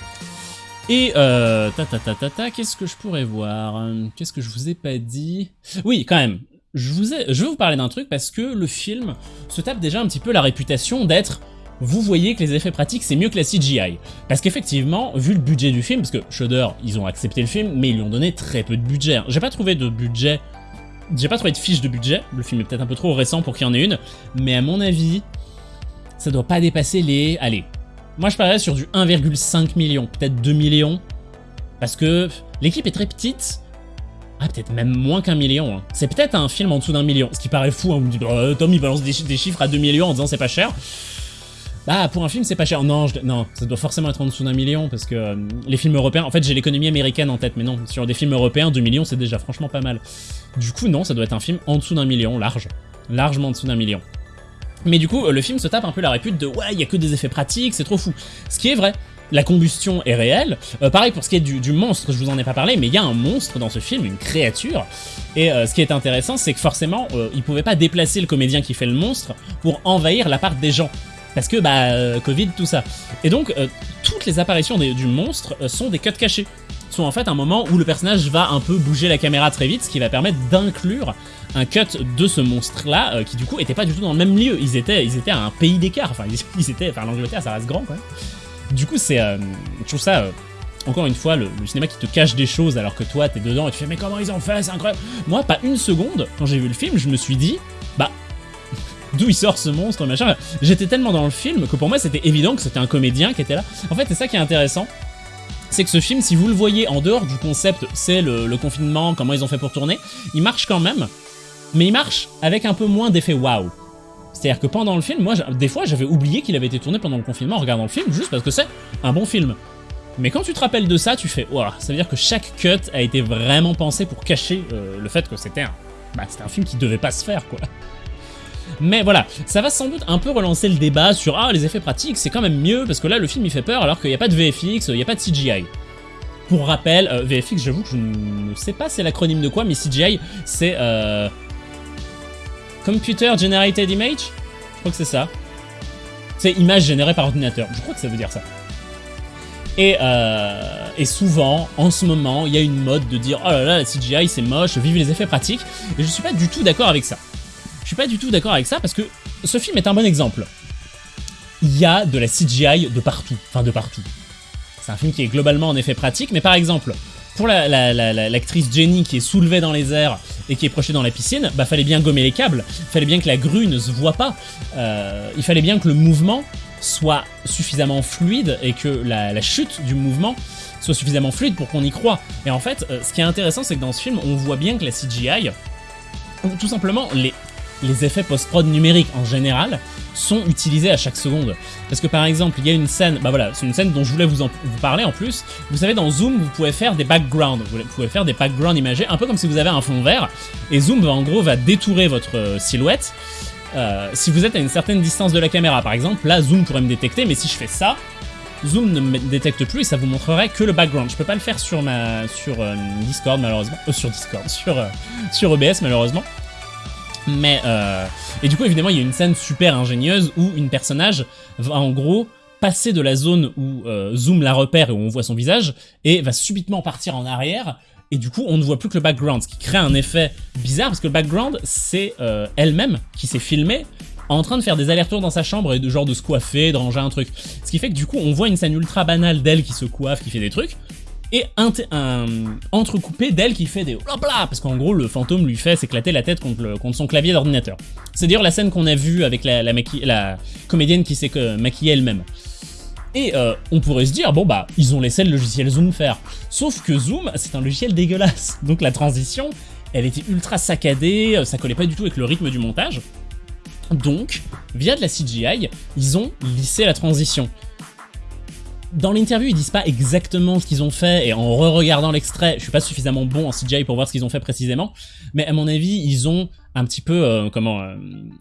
Et euh, ta ta ta ta ta, qu'est-ce que je pourrais voir? Hum, Qu'est-ce que je vous ai pas dit? Oui, quand même. Je, vous ai, je vais vous parler d'un truc parce que le film se tape déjà un petit peu la réputation d'être vous voyez que les effets pratiques c'est mieux que la CGI. Parce qu'effectivement, vu le budget du film, parce que Shudder, ils ont accepté le film, mais ils lui ont donné très peu de budget. J'ai pas trouvé de budget, j'ai pas trouvé de fiche de budget, le film est peut-être un peu trop récent pour qu'il y en ait une, mais à mon avis, ça doit pas dépasser les... Allez, moi je parierais sur du 1,5 million, peut-être 2 millions, parce que l'équipe est très petite, ah, peut-être même moins qu'un million. hein. C'est peut-être un film en dessous d'un million. Ce qui paraît fou, hein. vous me dites, oh, balance des, chi- des chiffres à 2 millions en disant c'est pas cher. Bah, pour un film, c'est pas cher. Non, non, ça doit forcément être en dessous d'un million parce que euh, les films européens. En fait, j'ai l'économie américaine en tête, mais non, sur des films européens, 2 millions, c'est déjà franchement pas mal. Du coup, non, ça doit être un film en dessous d'un million, large. Largement en dessous d'un million. Mais du coup, euh, le film se tape un peu la répute de ouais, il y a que des effets pratiques, c'est trop fou. Ce qui est vrai. La combustion est réelle. Euh, pareil pour ce qui est du, monstre, je vous en ai pas parlé, mais il y a un monstre dans ce film, une créature. Et euh, ce qui est intéressant, c'est que forcément, euh, il pouvait pas déplacer le comédien qui fait le monstre pour envahir l'appart des gens. Parce que, bah, Covid, tout ça. Et donc, toutes les apparitions du monstre sont des cuts cachés. Sont en fait un moment où le personnage va un peu bouger la caméra très vite, ce qui va permettre d'inclure un cut de ce monstre-là, euh, qui du coup était pas du tout dans le même lieu. Ils étaient, ils étaient à un pays d'écart. Enfin, ils, étaient, enfin, l'Angleterre, ça reste grand, quand même. Du coup, c'est, euh, je trouve ça, euh, encore une fois, le, le cinéma qui te cache des choses alors que toi, t'es dedans et tu fais, mais comment ils ont fait, c'est incroyable. Moi, pas une seconde, quand j'ai vu le film, je me suis dit, bah, d'où il sort ce monstre, machin. J'étais tellement dans le film que pour moi, c'était évident que c'était un comédien qui était là. En fait, c'est ça qui est intéressant. C'est que ce film, si vous le voyez en dehors du concept, c'est le, confinement, comment ils ont fait pour tourner, il marche quand même, mais il marche avec un peu moins d'effet waouh. C'est-à-dire que pendant le film, moi, des fois, j'avais oublié qu'il avait été tourné pendant le confinement en regardant le film, juste parce que c'est un bon film. Mais quand tu te rappelles de ça, tu fais, ouah, ça veut dire que chaque cut a été vraiment pensé pour cacher euh, le fait que c'était un, bah, c'était un film qui devait pas se faire, quoi. Mais voilà, ça va sans doute un peu relancer le débat sur ah les effets pratiques c'est quand même mieux parce que là le film il fait peur alors qu'il n'y a pas de VFX, il n'y a pas de CGI. Pour rappel, euh, VFX j'avoue que je ne sais pas c'est l'acronyme de quoi mais CGI c'est euh, Computer Generated Image? Je crois que c'est ça. C'est image générée par ordinateur, je crois que ça veut dire ça. Et, euh, souvent, en ce moment, il y a une mode de dire oh là là la CGI c'est moche, vive les effets pratiques. Et je suis pas du tout d'accord avec ça. Je suis pas du tout d'accord avec ça parce que ce film est un bon exemple. Il y a de la CGI de partout, enfin de partout. C'est un film qui est globalement en effet pratique, mais par exemple, pour la- la- la- la- l'actrice Jenny qui est soulevée dans les airs et qui est projetée dans la piscine, bah fallait bien gommer les câbles, fallait bien que la grue ne se voit pas, Euh, il fallait bien que le mouvement soit suffisamment fluide et que la, chute du mouvement soit suffisamment fluide pour qu'on y croit. Et en fait, euh, ce qui est intéressant, c'est que dans ce film, on voit bien que la CGI, ou tout simplement les, les effets post-prod numériques en général, sont utilisés à chaque seconde. Parce que par exemple, il y a une scène, bah voilà, c'est une scène dont je voulais vous, parler en plus. Vous savez, dans Zoom, vous pouvez faire des backgrounds, vous pouvez faire des backgrounds imagés, un peu comme si vous avez un fond vert. Et Zoom, en gros, va détourer votre euh, silhouette. euh, si vous êtes à une certaine distance de la caméra, par exemple, là, Zoom pourrait me détecter, mais si je fais ça, Zoom ne me détecte plus et ça vous montrerait que le background. Je peux pas le faire sur ma sur euh, Discord malheureusement, euh, sur Discord, sur sur OBS malheureusement. Mais euh, et du coup évidemment il y a une scène super ingénieuse où une personnage va en gros passer de la zone où euh, Zoom la repère et où on voit son visage et va subitement partir en arrière et du coup on ne voit plus que le background, ce qui crée un effet bizarre parce que le background c'est euh, elle-même qui s'est filmée en train de faire des allers-retours dans sa chambre et de genre de se coiffer, de ranger un truc. Ce qui fait que du coup on voit une scène ultra banale d'elle qui se coiffe, qui fait des trucs, et un, entrecoupé d'elle qui fait des blabla parce qu'en gros le fantôme lui fait s'éclater la tête contre, son clavier d'ordinateur. C'est d'ailleurs la scène qu'on a vue avec la comédienne qui s'est euh, maquillée elle-même. Et euh, on pourrait se dire, bon bah, ils ont laissé le logiciel Zoom faire. Sauf que Zoom, c'est un logiciel dégueulasse. Donc la transition, elle était ultra saccadée, euh, ça collait pas du tout avec le rythme du montage. Donc, via de la CGI, ils ont lissé la transition. Dans l'interview, ils disent pas exactement ce qu'ils ont fait, et en re-regardant l'extrait, je suis pas suffisamment bon en CGI pour voir ce qu'ils ont fait précisément, mais à mon avis, ils ont un petit peu, euh, comment, euh,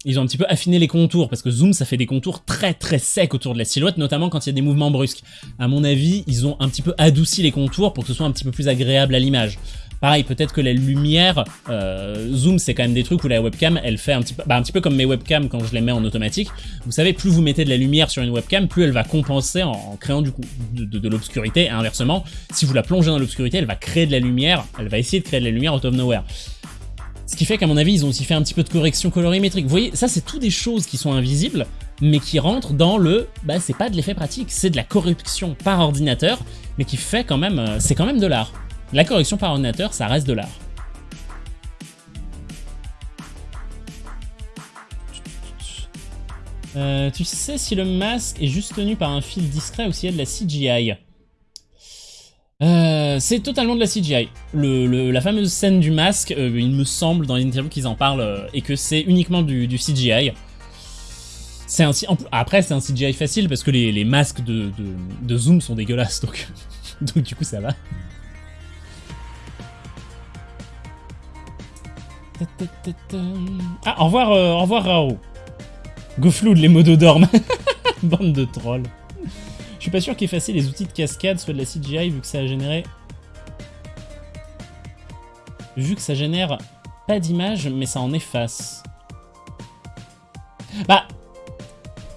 ils ont un petit peu affiné les contours, parce que Zoom, ça fait des contours très très secs autour de la silhouette, notamment quand il y a des mouvements brusques. À mon avis, ils ont un petit peu adouci les contours pour que ce soit un petit peu plus agréable à l'image. Pareil, peut-être que la lumière, euh, zoom, c'est quand même des trucs où la webcam, elle fait un petit peu, bah, un petit peu comme mes webcams quand je les mets en automatique. Vous savez, plus vous mettez de la lumière sur une webcam, plus elle va compenser en, créant du coup de, l'obscurité. Et inversement, si vous la plongez dans l'obscurité, elle va créer de la lumière, elle va essayer de créer de la lumière out of nowhere. Ce qui fait qu'à mon avis, ils ont aussi fait un petit peu de correction colorimétrique. Vous voyez, ça c'est tout des choses qui sont invisibles, mais qui rentrent dans le, bah c'est pas de l'effet pratique, c'est de la correction par ordinateur, mais qui fait quand même, euh, c'est quand même de l'art. La correction par ordinateur, ça reste de l'art. Euh, tu sais si le masque est juste tenu par un fil discret ou s'il y a de la CGI euh, c'est totalement de la CGI. La fameuse scène du masque, euh, il me semble dans l'interview qu'ils en parlent et que c'est uniquement du, CGI. Un, après, c'est un CGI facile parce que les, les masques de, Zoom sont dégueulasses, donc du coup ça va. Ah, au revoir, euh, au revoir Rao. Gofloud, les modos dorment. Bande de trolls. Je suis pas sûr qu'effacer les outils de cascade soit de la CGI vu que ça a généré... Vu que ça génère pas d'image, mais ça en efface. Bah...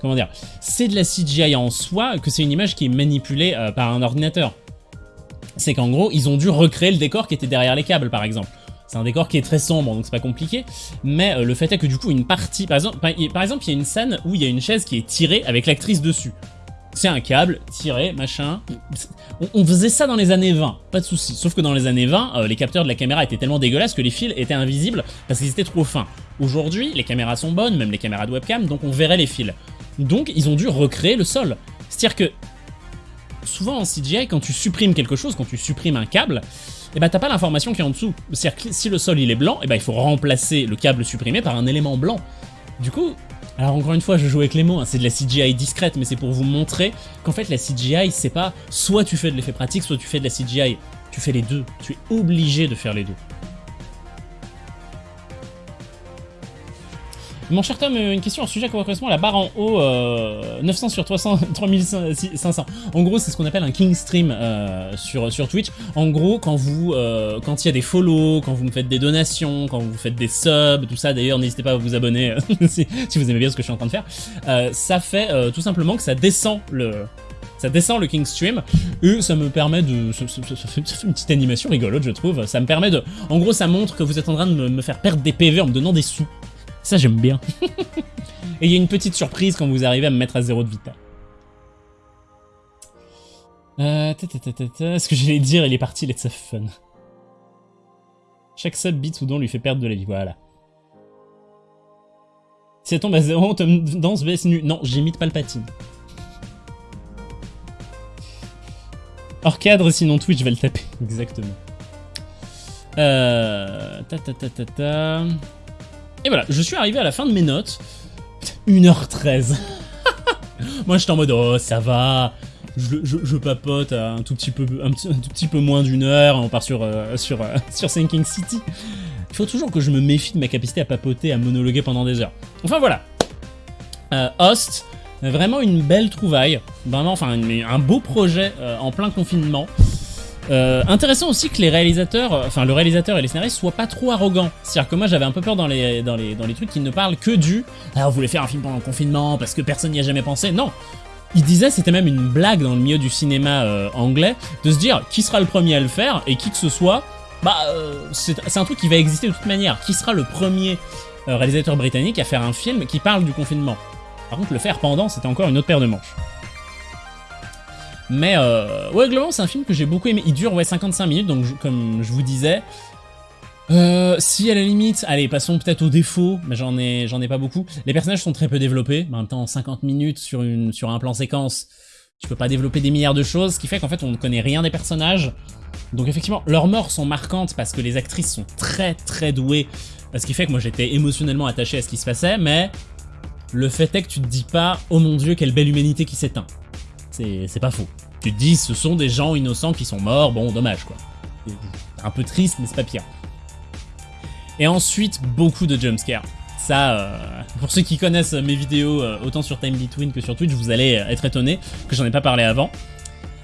Comment dire? C'est de la CGI en soi, que c'est une image qui est manipulée euh, par un ordinateur. C'est qu'en gros, ils ont dû recréer le décor qui était derrière les câbles, par exemple. C'est un décor qui est très sombre, donc c'est pas compliqué. Mais euh, le fait est que du coup, une partie... Par exemple, par, exemple, il y a une scène où il y a une chaise qui est tirée avec l'actrice dessus. C'est un câble, tiré, machin. On, on, faisait ça dans les années 20, pas de souci. Sauf que dans les années 20, euh, les capteurs de la caméra étaient tellement dégueulasses que les fils étaient invisibles parce qu'ils étaient trop fins. Aujourd'hui, les caméras sont bonnes, même les caméras de webcam, donc on verrait les fils. Donc ils ont dû recréer le sol. C'est-à-dire que souvent en CGI, quand tu supprimes quelque chose, quand tu supprimes un câble, eh ben, t'as pas l'information qui est en dessous. C'est-à-dire que si le sol il est blanc, eh ben, il faut remplacer le câble supprimé par un élément blanc. Du coup, alors encore une fois, je joue avec les mots, hein, c'est de la CGI discrète, mais c'est pour vous montrer qu'en fait la CGI, c'est pas soit tu fais de l'effet pratique, soit tu fais de la CGI. Tu fais les deux, tu es obligé de faire les deux. Mon cher Tom, une question, un sujet qui correspond la barre en haut, euh, 900 sur 300, 3500. En gros, c'est ce qu'on appelle un king stream euh, sur, Twitch. En gros, quand vous, euh, quand il y a des follow, quand vous me faites des donations, quand vous faites des subs, tout ça, d'ailleurs, n'hésitez pas à vous abonner si, vous aimez bien ce que je suis en train de faire. Euh, ça fait euh, tout simplement que ça descend le, ça descend le King Stream et ça me permet de ça, fait, une petite animation rigolote je trouve ça me permet de en gros ça montre que vous êtes en train de me faire perdre des PV en me donnant des sous ça j'aime bien et il y a une petite surprise quand vous arrivez à me mettre à zéro de vita euh, ce que j'allais dire il est parti let's have fun chaque sub beat ou don lui fait perdre de la vie voilà si elle tombe à zéro, te danse vs nu. Non, j'imite Palpatine. Hors cadre, sinon Twitch va le taper. Exactement. Euh... Ta, ta, ta, ta, ta. Et voilà, je suis arrivé à la fin de mes notes. 1h13. Moi, j'étais en mode, oh, ça va. Je, je, papote un tout petit peu, un, tout petit peu moins d'une heure. On part sur, euh, sur, euh, sur Sinking City. Il faut toujours que je me méfie de ma capacité à papoter, à monologuer pendant des heures. Enfin, voilà. Euh, Host, Vraiment une belle trouvaille, vraiment, enfin un beau projet en plein confinement. Euh, intéressant aussi que les réalisateurs, euh, enfin le réalisateur et les scénaristes soient pas trop arrogants. C'est-à-dire que moi j'avais un peu peur dans les, trucs qui ne parlent que du « Ah, on voulait faire un film pendant le confinement parce que personne n'y a jamais pensé ». Non il disait, c'était même une blague dans le milieu du cinéma euh, anglais, de se dire qui sera le premier à le faire et qui que ce soit, bah c'est un truc qui va exister de toute manière. Qui sera le premier réalisateur britannique à faire un film qui parle du confinement? Par contre, le faire pendant, c'était encore une autre paire de manches. Mais euh, ouais, globalement, c'est un film que j'ai beaucoup aimé. Il dure ouais 55 minutes, donc comme je vous disais. Euh, si à la limite, allez, passons peut-être aux défauts, mais j'en ai, j'en ai pas beaucoup. Les personnages sont très peu développés. En même temps, 50 minutes sur une, sur un plan séquence, tu peux pas développer des milliards de choses, ce qui fait qu'en fait, on ne connaît rien des personnages. Donc effectivement, leurs morts sont marquantes parce que les actrices sont très très douées, ce qui fait que moi j'étais émotionnellement attaché à ce qui se passait, mais le fait est que tu te dis pas, oh mon dieu, quelle belle humanité qui s'éteint. C'est pas faux. Tu te dis, ce sont des gens innocents qui sont morts, bon, dommage quoi. Un peu triste, mais c'est pas pire. Et ensuite, beaucoup de jumpscares. Ça, euh, pour ceux qui connaissent mes vidéos, euh, autant sur Time Between que sur Twitch, vous allez euh, être étonnés que j'en ai pas parlé avant.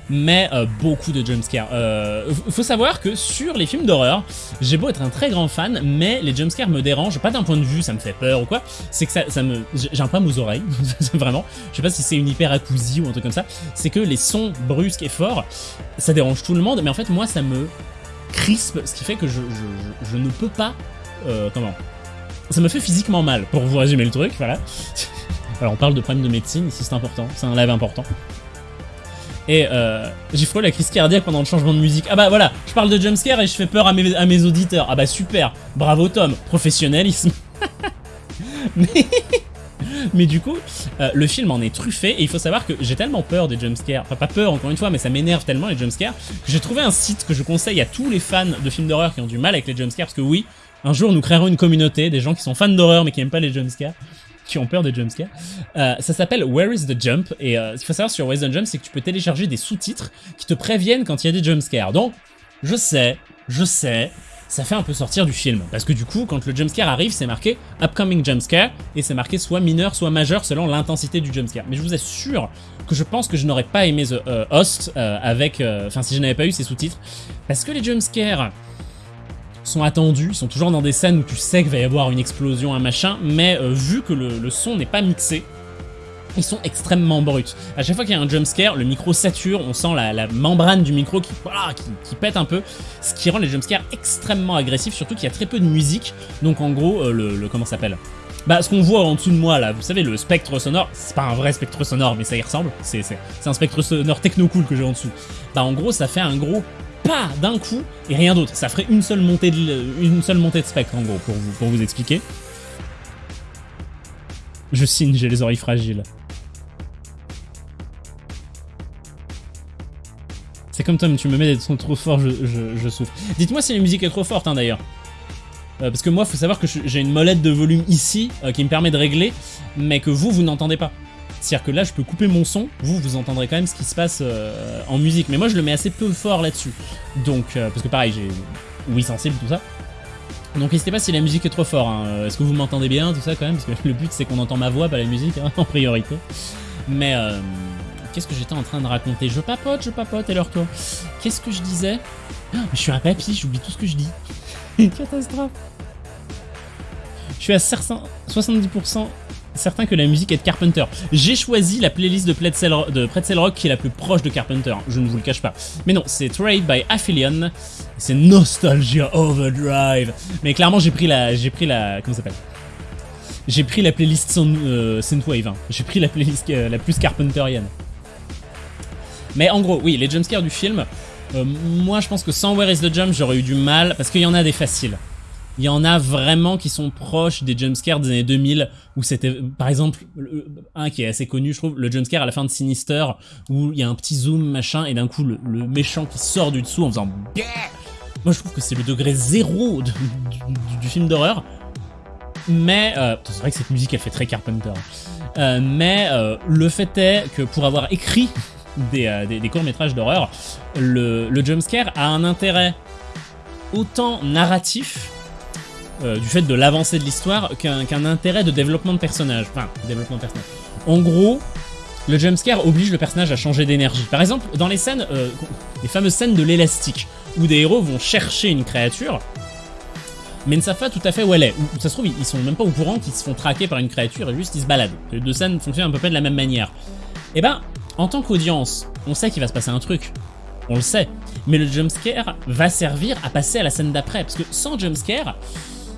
Mais euh, beaucoup de jumpscares. Euh, faut savoir que sur les films d'horreur, j'ai beau être un très grand fan, mais les jumpscares me dérangent, pas d'un point de vue, ça me fait peur ou quoi, c'est que ça, ça me... j'ai un problème aux oreilles, vraiment. Je sais pas si c'est une hyperacousie ou un truc comme ça, c'est que les sons brusques et forts, ça dérange tout le monde, mais en fait moi ça me crispe, ce qui fait que je, je, je, ne peux pas... euh, comment Ça me fait physiquement mal, pour vous résumer le truc, voilà. Alors on parle de problèmes de médecine, ici c'est important, c'est un live important. Et euh, j'ai frôlé la crise cardiaque pendant le changement de musique. Ah bah voilà, je parle de jumpscare et je fais peur à mes, auditeurs. Ah bah super, bravo Tom, professionnalisme. mais, du coup, euh, le film en est truffé et il faut savoir que j'ai tellement peur des jumpscares, enfin pas peur encore une fois, mais ça m'énerve tellement les jumpscares, que j'ai trouvé un site que je conseille à tous les fans de films d'horreur qui ont du mal avec les jumpscares, parce que oui, un jour nous créerons une communauté, des gens qui sont fans d'horreur mais qui aiment pas les jumpscares qui ont peur des jumpscares. Euh, ça s'appelle Where is the Jump? Et euh, ce qu'il faut savoir sur Where is the Jump, c'est que tu peux télécharger des sous-titres qui te préviennent quand il y a des jumpscares. Donc, je sais, je sais, ça fait un peu sortir du film parce que du coup, quand le jumpscare arrive, c'est marqué Upcoming Jumpscare et c'est marqué soit mineur, soit majeur selon l'intensité du jumpscare. Mais je vous assure que je pense que je n'aurais pas aimé The euh, Host euh, avec, enfin si je n'avais pas eu ces sous-titres, parce que les jumpscares sont attendus, ils sont toujours dans des scènes où tu sais qu'il va y avoir une explosion, un machin, mais euh, vu que le, son n'est pas mixé, ils sont extrêmement bruts. À chaque fois qu'il y a un jumpscare, le micro sature, on sent la, membrane du micro qui, pète un peu, ce qui rend les jumpscares extrêmement agressifs, surtout qu'il y a très peu de musique, donc en gros, euh, le, comment s'appelle? Bah, ce qu'on voit en dessous de moi là, vous savez, le spectre sonore, c'est pas un vrai spectre sonore, mais ça y ressemble. C'est un spectre sonore techno cool que j'ai en dessous. Bah, en gros, ça fait un gros pas d'un coup et rien d'autre. Ça ferait une seule montée de, une seule montée de spectre en gros pour vous, expliquer. Je signe, j'ai les oreilles fragiles. C'est comme Tom, tu me mets des sons trop forts, je, je- souffre. Dites-moi si la musique est trop forte hein, d'ailleurs. Euh, parce que moi, faut savoir que j'ai une molette de volume ici euh, qui me permet de régler, mais que vous, vous n'entendez pas. C'est-à-dire que là, je peux couper mon son, vous, vous entendrez quand même ce qui se passe euh, en musique. Mais moi, je le mets assez peu fort là-dessus. Donc, euh, parce que pareil, j'ai oui sensible, tout ça. Donc n'hésitez pas si la musique est trop fort. hein. Euh, Est-ce que vous m'entendez bien, tout ça quand même? Parce que le but, c'est qu'on entend ma voix, pas la musique, hein, en priorité. Mais euh, qu'est-ce que j'étais en train de raconter? Je papote, je papote, et alors toi Qu'est-ce que je disais? Ah, Je suis un papy, j'oublie tout ce que je dis. Catastrophe. Je suis à certain- 70% certain que la musique est de Carpenter. J'ai choisi la playlist de Pretzel, Rock qui est la plus proche de Carpenter, je ne vous le cache pas. Mais non, c'est Trade by Aphelion, c'est Nostalgia Overdrive. Mais clairement, j'ai pris la... j'ai pris la... comment ça s'appelle? J'ai pris la playlist Sound- euh, Synthwave, hein. j'ai pris la playlist euh, la plus Carpenterienne. Mais en gros, oui, les jumpscares du film, euh, moi je pense que sans Where is the Jump, j'aurais eu du mal, parce qu'il y en a des faciles. Il y en a vraiment qui sont proches des jumpscares des années 2000, où c'était, par exemple, le- un qui est assez connu, je trouve, le jumpscare à la fin de Sinister, où il y a un petit zoom, machin, et d'un coup, le, méchant qui sort du dessous en faisant Moi, je trouve que c'est le degré zéro du, film d'horreur. Mais, euh, c'est vrai que cette musique, elle fait très Carpenter. Euh, mais euh, le fait est que pour avoir écrit des, euh, des, des courts-métrages d'horreur, le, le jumpscare a un intérêt autant narratif euh, du fait de l'avancée de l'histoire qu'un intérêt de développement de personnage. Enfin, développement de personnage. En gros, le jumpscare oblige le personnage à changer d'énergie. Par exemple, dans les scènes, euh, les fameuses scènes de l'élastique, où des héros vont chercher une créature, mais ne savent pas tout à fait où elle est. Ou ça se trouve, ils sont même pas au courant qu'ils se font traquer par une créature et juste ils se baladent. Les deux scènes fonctionnent à peu près de la même manière. Et ben, en tant qu'audience, on sait qu'il va se passer un truc. On le sait. Mais le jumpscare va servir à passer à la scène d'après. Parce que sans jumpscare,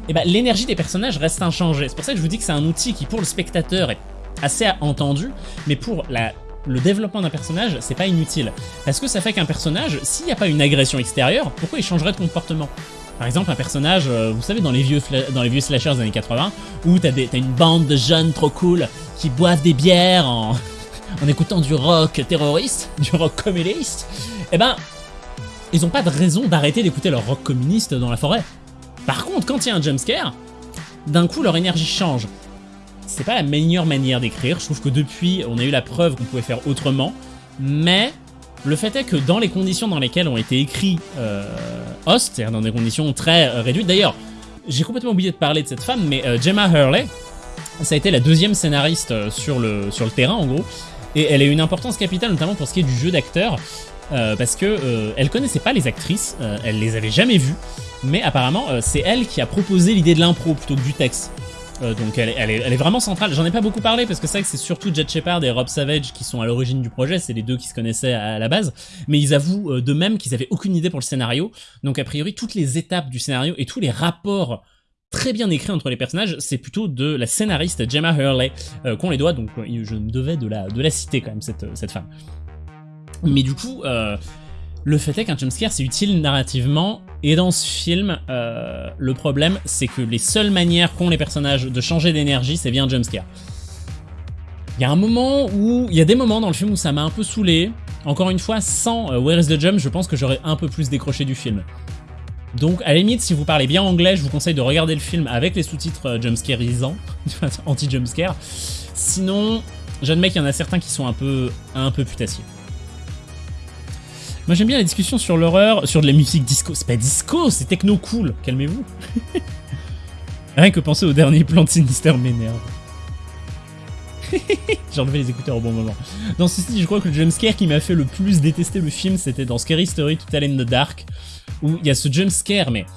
eh ben, l'énergie des personnages reste inchangée. C'est pour ça que je vous dis que c'est un outil qui, pour le spectateur, est assez entendu, mais pour le développement d'un personnage, c'est pas inutile. Parce que ça fait qu'un personnage, s'il n'y a pas une agression extérieure, pourquoi il changerait de comportement? Par exemple, un personnage, euh, vous savez, dans les vieux, dans les vieux slashers des années 80, où t'as as une bande de jeunes trop cool qui boivent des bières en, écoutant du rock terroriste, du rock communiste, eh ben, ils ont pas de raison d'arrêter d'écouter leur rock communiste dans la forêt. Par contre, quand il y a un jumpscare, d'un coup leur énergie change. C'est pas la meilleure manière d'écrire, je trouve que depuis, on a eu la preuve qu'on pouvait faire autrement, mais le fait est que dans les conditions dans lesquelles ont été écrits euh, Host, c'est-à-dire dans des conditions très euh, réduites, d'ailleurs, j'ai complètement oublié de parler de cette femme, mais euh, Gemma Hurley, ça a été la deuxième scénariste sur le, sur le terrain en gros, et elle a eu une importance capitale notamment pour ce qui est du jeu d'acteur, parce que elle connaissait pas les actrices, elle les avait jamais vues, mais apparemment c'est elle qui a proposé l'idée de l'impro plutôt que du texte. Euh, donc elle, est, vraiment centrale. J'en ai pas beaucoup parlé parce que c'est vrai que c'est surtout Jet Shepard et Rob Savage qui sont à l'origine du projet, c'est les deux qui se connaissaient à la base, mais ils avouent euh, de même qu'ils avaient aucune idée pour le scénario. Donc a priori toutes les étapes du scénario et tous les rapports très bien écrits entre les personnages, c'est plutôt de la scénariste Gemma Hurley euh, qu'on les doit, donc je me devais de la, de la citer quand même cette, cette femme. Mais du coup, le fait est qu'un jumpscare c'est utile narrativement et dans ce film, euh, le problème c'est que les seules manières qu'ont les personnages de changer d'énergie c'est via un jumpscare. Il y a un moment où, il y a des moments dans le film où ça m'a un peu saoulé. Encore une fois, sans euh, Where is the Jump, je pense que j'aurais un peu plus décroché du film. Donc, à la limite, si vous parlez bien anglais, je vous conseille de regarder le film avec les sous-titres euh, jumpscareisants, anti-jumpscare. Sinon, j'admets qu'il y en a certains qui sont un peu, un peu putassiers. Moi j'aime bien la discussion sur l'horreur, sur de la musique disco. C'est pas disco, c'est techno cool, calmez-vous. Rien que penser au dernier plan de Sinister m'énerve. J'ai enlevé les écouteurs au bon moment. Dans ceci, je crois que le jumpscare qui m'a fait le plus détester le film, c'était dans Scary Story To Tell in the Dark, où il y a ce jumpscare, mais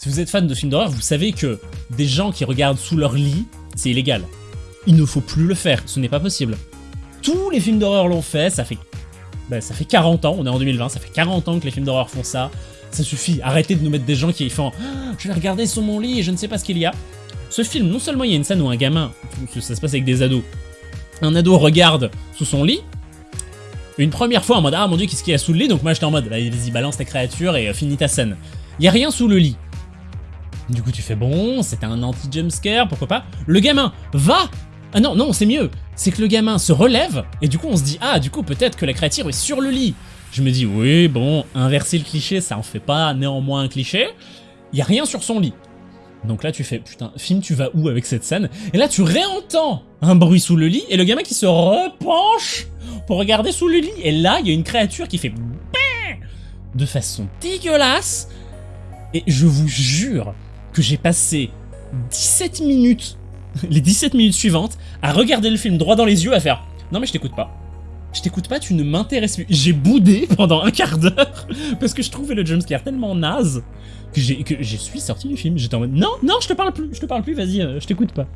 si vous êtes fan de films d'horreur, vous savez que des gens qui regardent sous leur lit, c'est illégal. Il ne faut plus le faire, ce n'est pas possible. Tous les films d'horreur l'ont fait, ça fait bah, ça fait 40 ans, on est en 2020, ça fait 40 ans que les films d'horreur font ça. Ça suffit, arrêtez de nous mettre des gens qui font ah, Je vais regarder sur mon lit et je ne sais pas ce qu'il y a ». Ce film, non seulement il y a une scène où un gamin, ça se passe avec des ados, un ado regarde sous son lit, une première fois en mode « Ah mon dieu, qu'est-ce qu'il y a sous le lit ?» Donc moi j'étais en mode Vas-y, balance ta créature et euh, finis ta scène. Il y a rien sous le lit. Du coup tu fais « Bon, c'était un anti-jumpscare, pourquoi pas ?» Le gamin va ah non, non, c'est mieux. C'est que le gamin se relève, et du coup on se dit, ah, du coup peut-être que la créature est sur le lit. Je me dis, oui, bon, inverser le cliché, ça en fait pas néanmoins un cliché. Il y a rien sur son lit. Donc là tu fais, putain, film, tu vas où avec cette scène? Et là tu réentends un bruit sous le lit, et le gamin qui se repenche pour regarder sous le lit. Et là, il y a une créature qui fait de façon dégueulasse. Et je vous jure que j'ai passé 17 minutes les 17 minutes suivantes à regarder le film droit dans les yeux, à faire « Non mais je t'écoute pas. Je t'écoute pas, tu ne m'intéresses plus. » J'ai boudé pendant un quart d'heure parce que je trouvais le jumpscare tellement naze que, que je suis sorti du film. J'étais en mode « Non, non, je te parle plus, je te parle plus, vas-y, euh, je t'écoute pas. »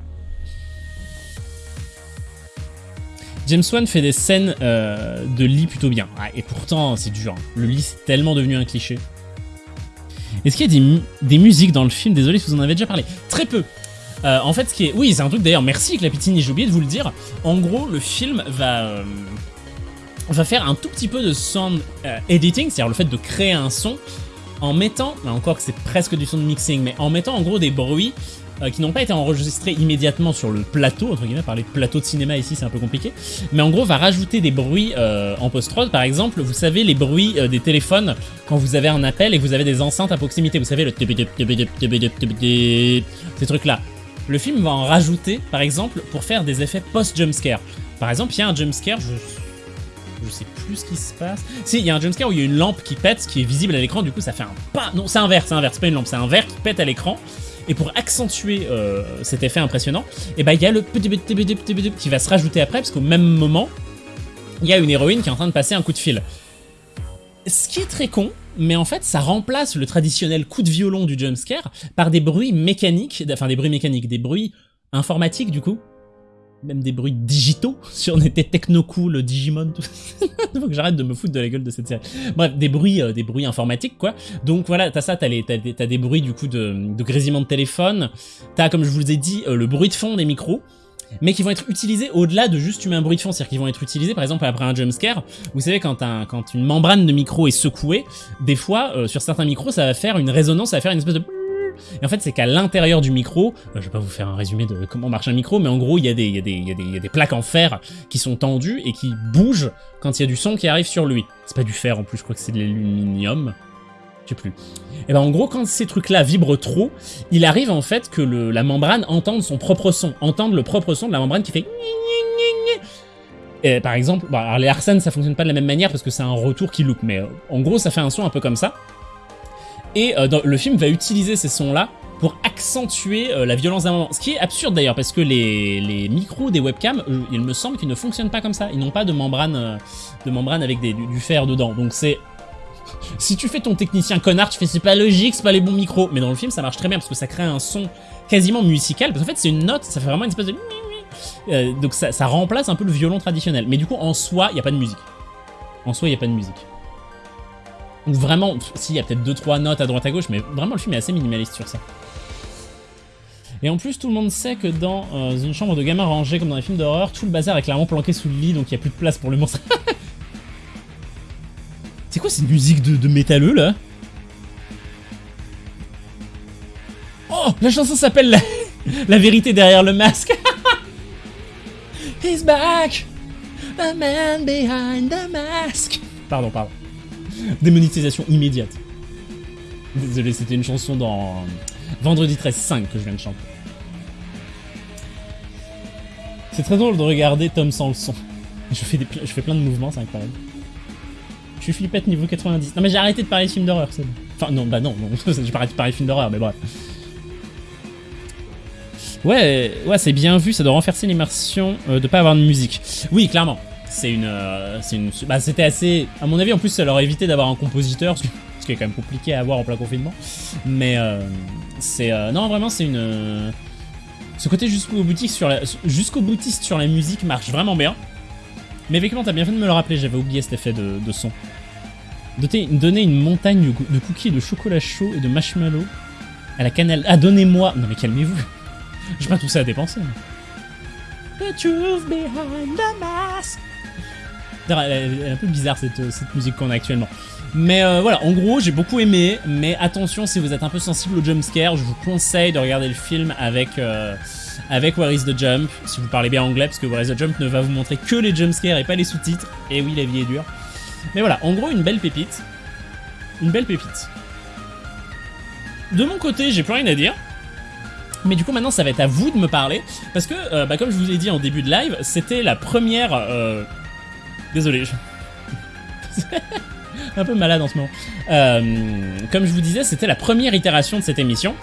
James Wan fait des scènes euh, de lit plutôt bien. et pourtant, c'est dur. Hein. Le lit, c'est tellement devenu un cliché. Est-ce qu'il y a des, des, musiques dans le film? Désolé si vous en avez déjà parlé. Très peu. Euh, en fait, ce qui est... Oui, c'est un truc d'ailleurs, merci Clapitini, j'ai oublié de vous le dire. En gros, le film va... Euh, va faire un tout petit peu de sound euh, editing, c'est-à-dire le fait de créer un son en mettant, encore que c'est presque du sound mixing, mais en mettant en gros des bruits qui n'ont pas été enregistrés immédiatement sur le plateau, entre guillemets, parler de plateau de cinéma ici c'est un peu compliqué, mais en gros va rajouter des bruits en post-prod, par exemple, vous savez les bruits des téléphones quand vous avez un appel et que vous avez des enceintes à proximité, vous savez le ces trucs là, le film va en rajouter, par exemple, pour faire des effets post-jumpscare. Par exemple, il y a un jumpscare, je... je sais plus ce qui se passe. Si, il y a un jumpscare où il y a une lampe qui pète, qui est visible à l'écran, du coup ça fait un pas... Non, c'est un verre, c'est un verre, c'est pas une lampe, c'est un verre qui pète à l'écran. Et pour accentuer euh, cet effet impressionnant, eh ben il y a le qui va se rajouter après, parce qu'au même moment, il y a une héroïne qui est en train de passer un coup de fil. Ce qui est très con, mais en fait ça remplace le traditionnel coup de violon du jumpscare par des bruits mécaniques, enfin des bruits mécaniques, des bruits informatiques du coup, même des bruits digitaux, si on était techno cool, Digimon, tout Faut que j'arrête de me foutre de la gueule de cette série. Bref, des bruits, euh, informatiques, quoi. Donc voilà, t'as ça, t'as des, des bruits, du coup, de, de grésillement de téléphone. T'as, comme je vous ai dit, euh, le bruit de fond des micros mais qui vont être utilisés au-delà de juste tu un bruit de fond, c'est-à-dire qu'ils vont être utilisés par exemple après un jumpscare. Vous savez quand, un, quand une membrane de micro est secouée, des fois euh, sur certains micros ça va faire une résonance, ça va faire une espèce de et en fait, c'est qu'à l'intérieur du micro, euh, je vais pas vous faire un résumé de comment marche un micro, mais en gros, il y, y, y, y a des plaques en fer qui sont tendues et qui bougent quand il y a du son qui arrive sur lui. C'est pas du fer en plus, je crois que c'est de l'aluminium. Plus. Et ben en gros, quand ces trucs-là vibrent trop, il arrive en fait que la membrane entende son propre son, entende le propre son de la membrane qui fait et par exemple, alors les Arsènes ça fonctionne pas de la même manière parce que c'est un retour qui loupe, mais euh, en gros ça fait un son un peu comme ça. Et euh, dans, le film va utiliser ces sons-là pour accentuer euh, la violence d'un moment. Ce qui est absurde d'ailleurs, parce que les, micros des webcams, il me semble qu'ils ne fonctionnent pas comme ça. Ils n'ont pas de membrane, de membrane avec du, du fer dedans. Donc c'est... Si tu fais ton technicien connard, tu fais c'est pas logique, c'est pas les bons micros. Mais dans le film, ça marche très bien parce que ça crée un son quasiment musical. Parce qu'en fait, c'est une note, ça fait vraiment une espèce de... Euh, donc ça, remplace un peu le violon traditionnel. Mais du coup, en soi, il n'y a pas de musique. En soi, il n'y a pas de musique. Donc vraiment, si, il y a peut-être 2-3 notes à droite à gauche, mais vraiment le film est assez minimaliste sur ça. Et en plus, tout le monde sait que dans euh, une chambre de gamin rangée, comme dans les films d'horreur, tout le bazar est clairement planqué sous le lit, donc il n'y a plus de place pour le monstre. C'est quoi cette musique de, de métalleux, là? Oh La chanson s'appelle la... vérité derrière le masque He's back The man behind the mask Pardon, pardon. Démonétisation immédiate. Désolé, c'était une chanson dans Vendredi 13-5 que je viens de chanter. C'est très drôle de regarder Tom sans le son. Je fais, je fais plein de mouvements, c'est incroyable. Suis flippette niveau 90. Non mais j'ai arrêté de parler de films d'horreur, c'est bon. Enfin non, bah non, non j'ai arrêté de parler de films d'horreur, mais bref. Ouais, ouais, c'est bien vu, ça doit renforcer l'immersion euh, de pas avoir de musique. Oui, clairement c'est une, euh, une bah, c'était assez, à mon avis en plus ça leur a évité d'avoir un compositeur, ce qui est quand même compliqué à avoir en plein confinement, mais euh, c'est, euh, non vraiment c'est une, ce côté jusqu'au jusqu'au boutiste sur la musique marche vraiment bien, mais effectivement t'as bien fait de me le rappeler, j'avais oublié cet effet de, son. Donner une montagne de cookies de chocolat chaud et de marshmallow à la cannelle. Ah, donnez-moi. Non, mais calmez-vous. J'ai pas tout ça à dépenser. The truth behind the mask. Elle est un peu bizarre cette, cette musique qu'on a actuellement. Mais euh, voilà, en gros, j'ai beaucoup aimé, mais attention, si vous êtes un peu sensible au jumpscare, je vous conseille de regarder le film avec, euh, avec Where is the Jump, si vous parlez bien anglais, parce que Where is the Jump ne va vous montrer que les jumpscares et pas les sous-titres. Et oui, la vie est dure. Mais voilà, en gros, une belle pépite. Une belle pépite. De mon côté, j'ai plus rien à dire. Mais du coup maintenant ça va être à vous de me parler parce que euh, bah, comme je vous l'ai dit en début de live c'était la première euh... désolé je... un peu malade en ce moment euh, comme je vous disais c'était la première itération de cette émission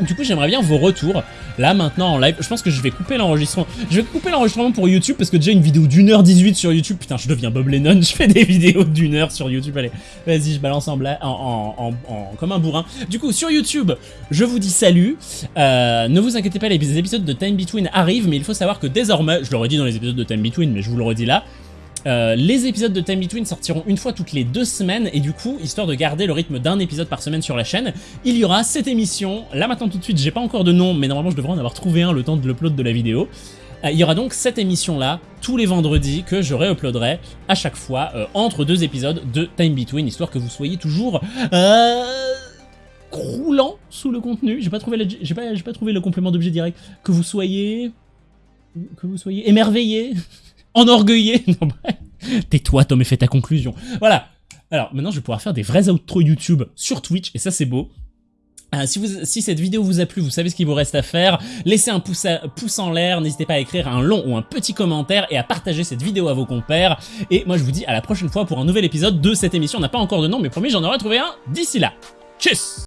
du coup j'aimerais bien vos retours là maintenant en live. Je pense que je vais couper l'enregistrement je vais couper l'enregistrement pour YouTube parce que déjà une vidéo d'une heure 18 sur YouTube putain je deviens Bob Lennon je fais des vidéos d'une heure sur YouTube allez. Vas-y je balance en, en, en, en, comme un bourrin. Du coup sur YouTube je vous dis salut. Euh, ne vous inquiétez pas les épisodes de Time Between arrivent mais il faut savoir que désormais je l'aurais dit dans les épisodes de Time Between mais je vous le redis là euh, les épisodes de Time Between sortiront une fois toutes les deux semaines et du coup, histoire de garder le rythme d'un épisode par semaine sur la chaîne, il y aura cette émission, là maintenant tout de suite, j'ai pas encore de nom, mais normalement je devrais en avoir trouvé un le temps de l'upload de la vidéo. Euh, il y aura donc cette émission là, tous les vendredis, que je réuploaderai à chaque fois, euh, entre deux épisodes de Time Between, histoire que vous soyez toujours... Euh croulant sous le contenu, j'ai pas trouvé j'ai pas, pas trouvé le complément d'objet direct, que vous soyez que vous soyez émerveillé enorgueillé. Non, Tais-toi, Tom, et fais ta conclusion. Voilà. Alors, maintenant, je vais pouvoir faire des vrais outros YouTube sur Twitch, et ça, c'est beau. Euh, si, cette vidéo vous a plu, vous savez ce qu'il vous reste à faire. Laissez un pouce, pouce en l'air, n'hésitez pas à écrire un long ou un petit commentaire et à partager cette vidéo à vos compères. Et moi je vous dis à la prochaine fois pour un nouvel épisode de cette émission. On n'a pas encore de nom, mais promis j'en aurai trouvé un d'ici là. Tchuss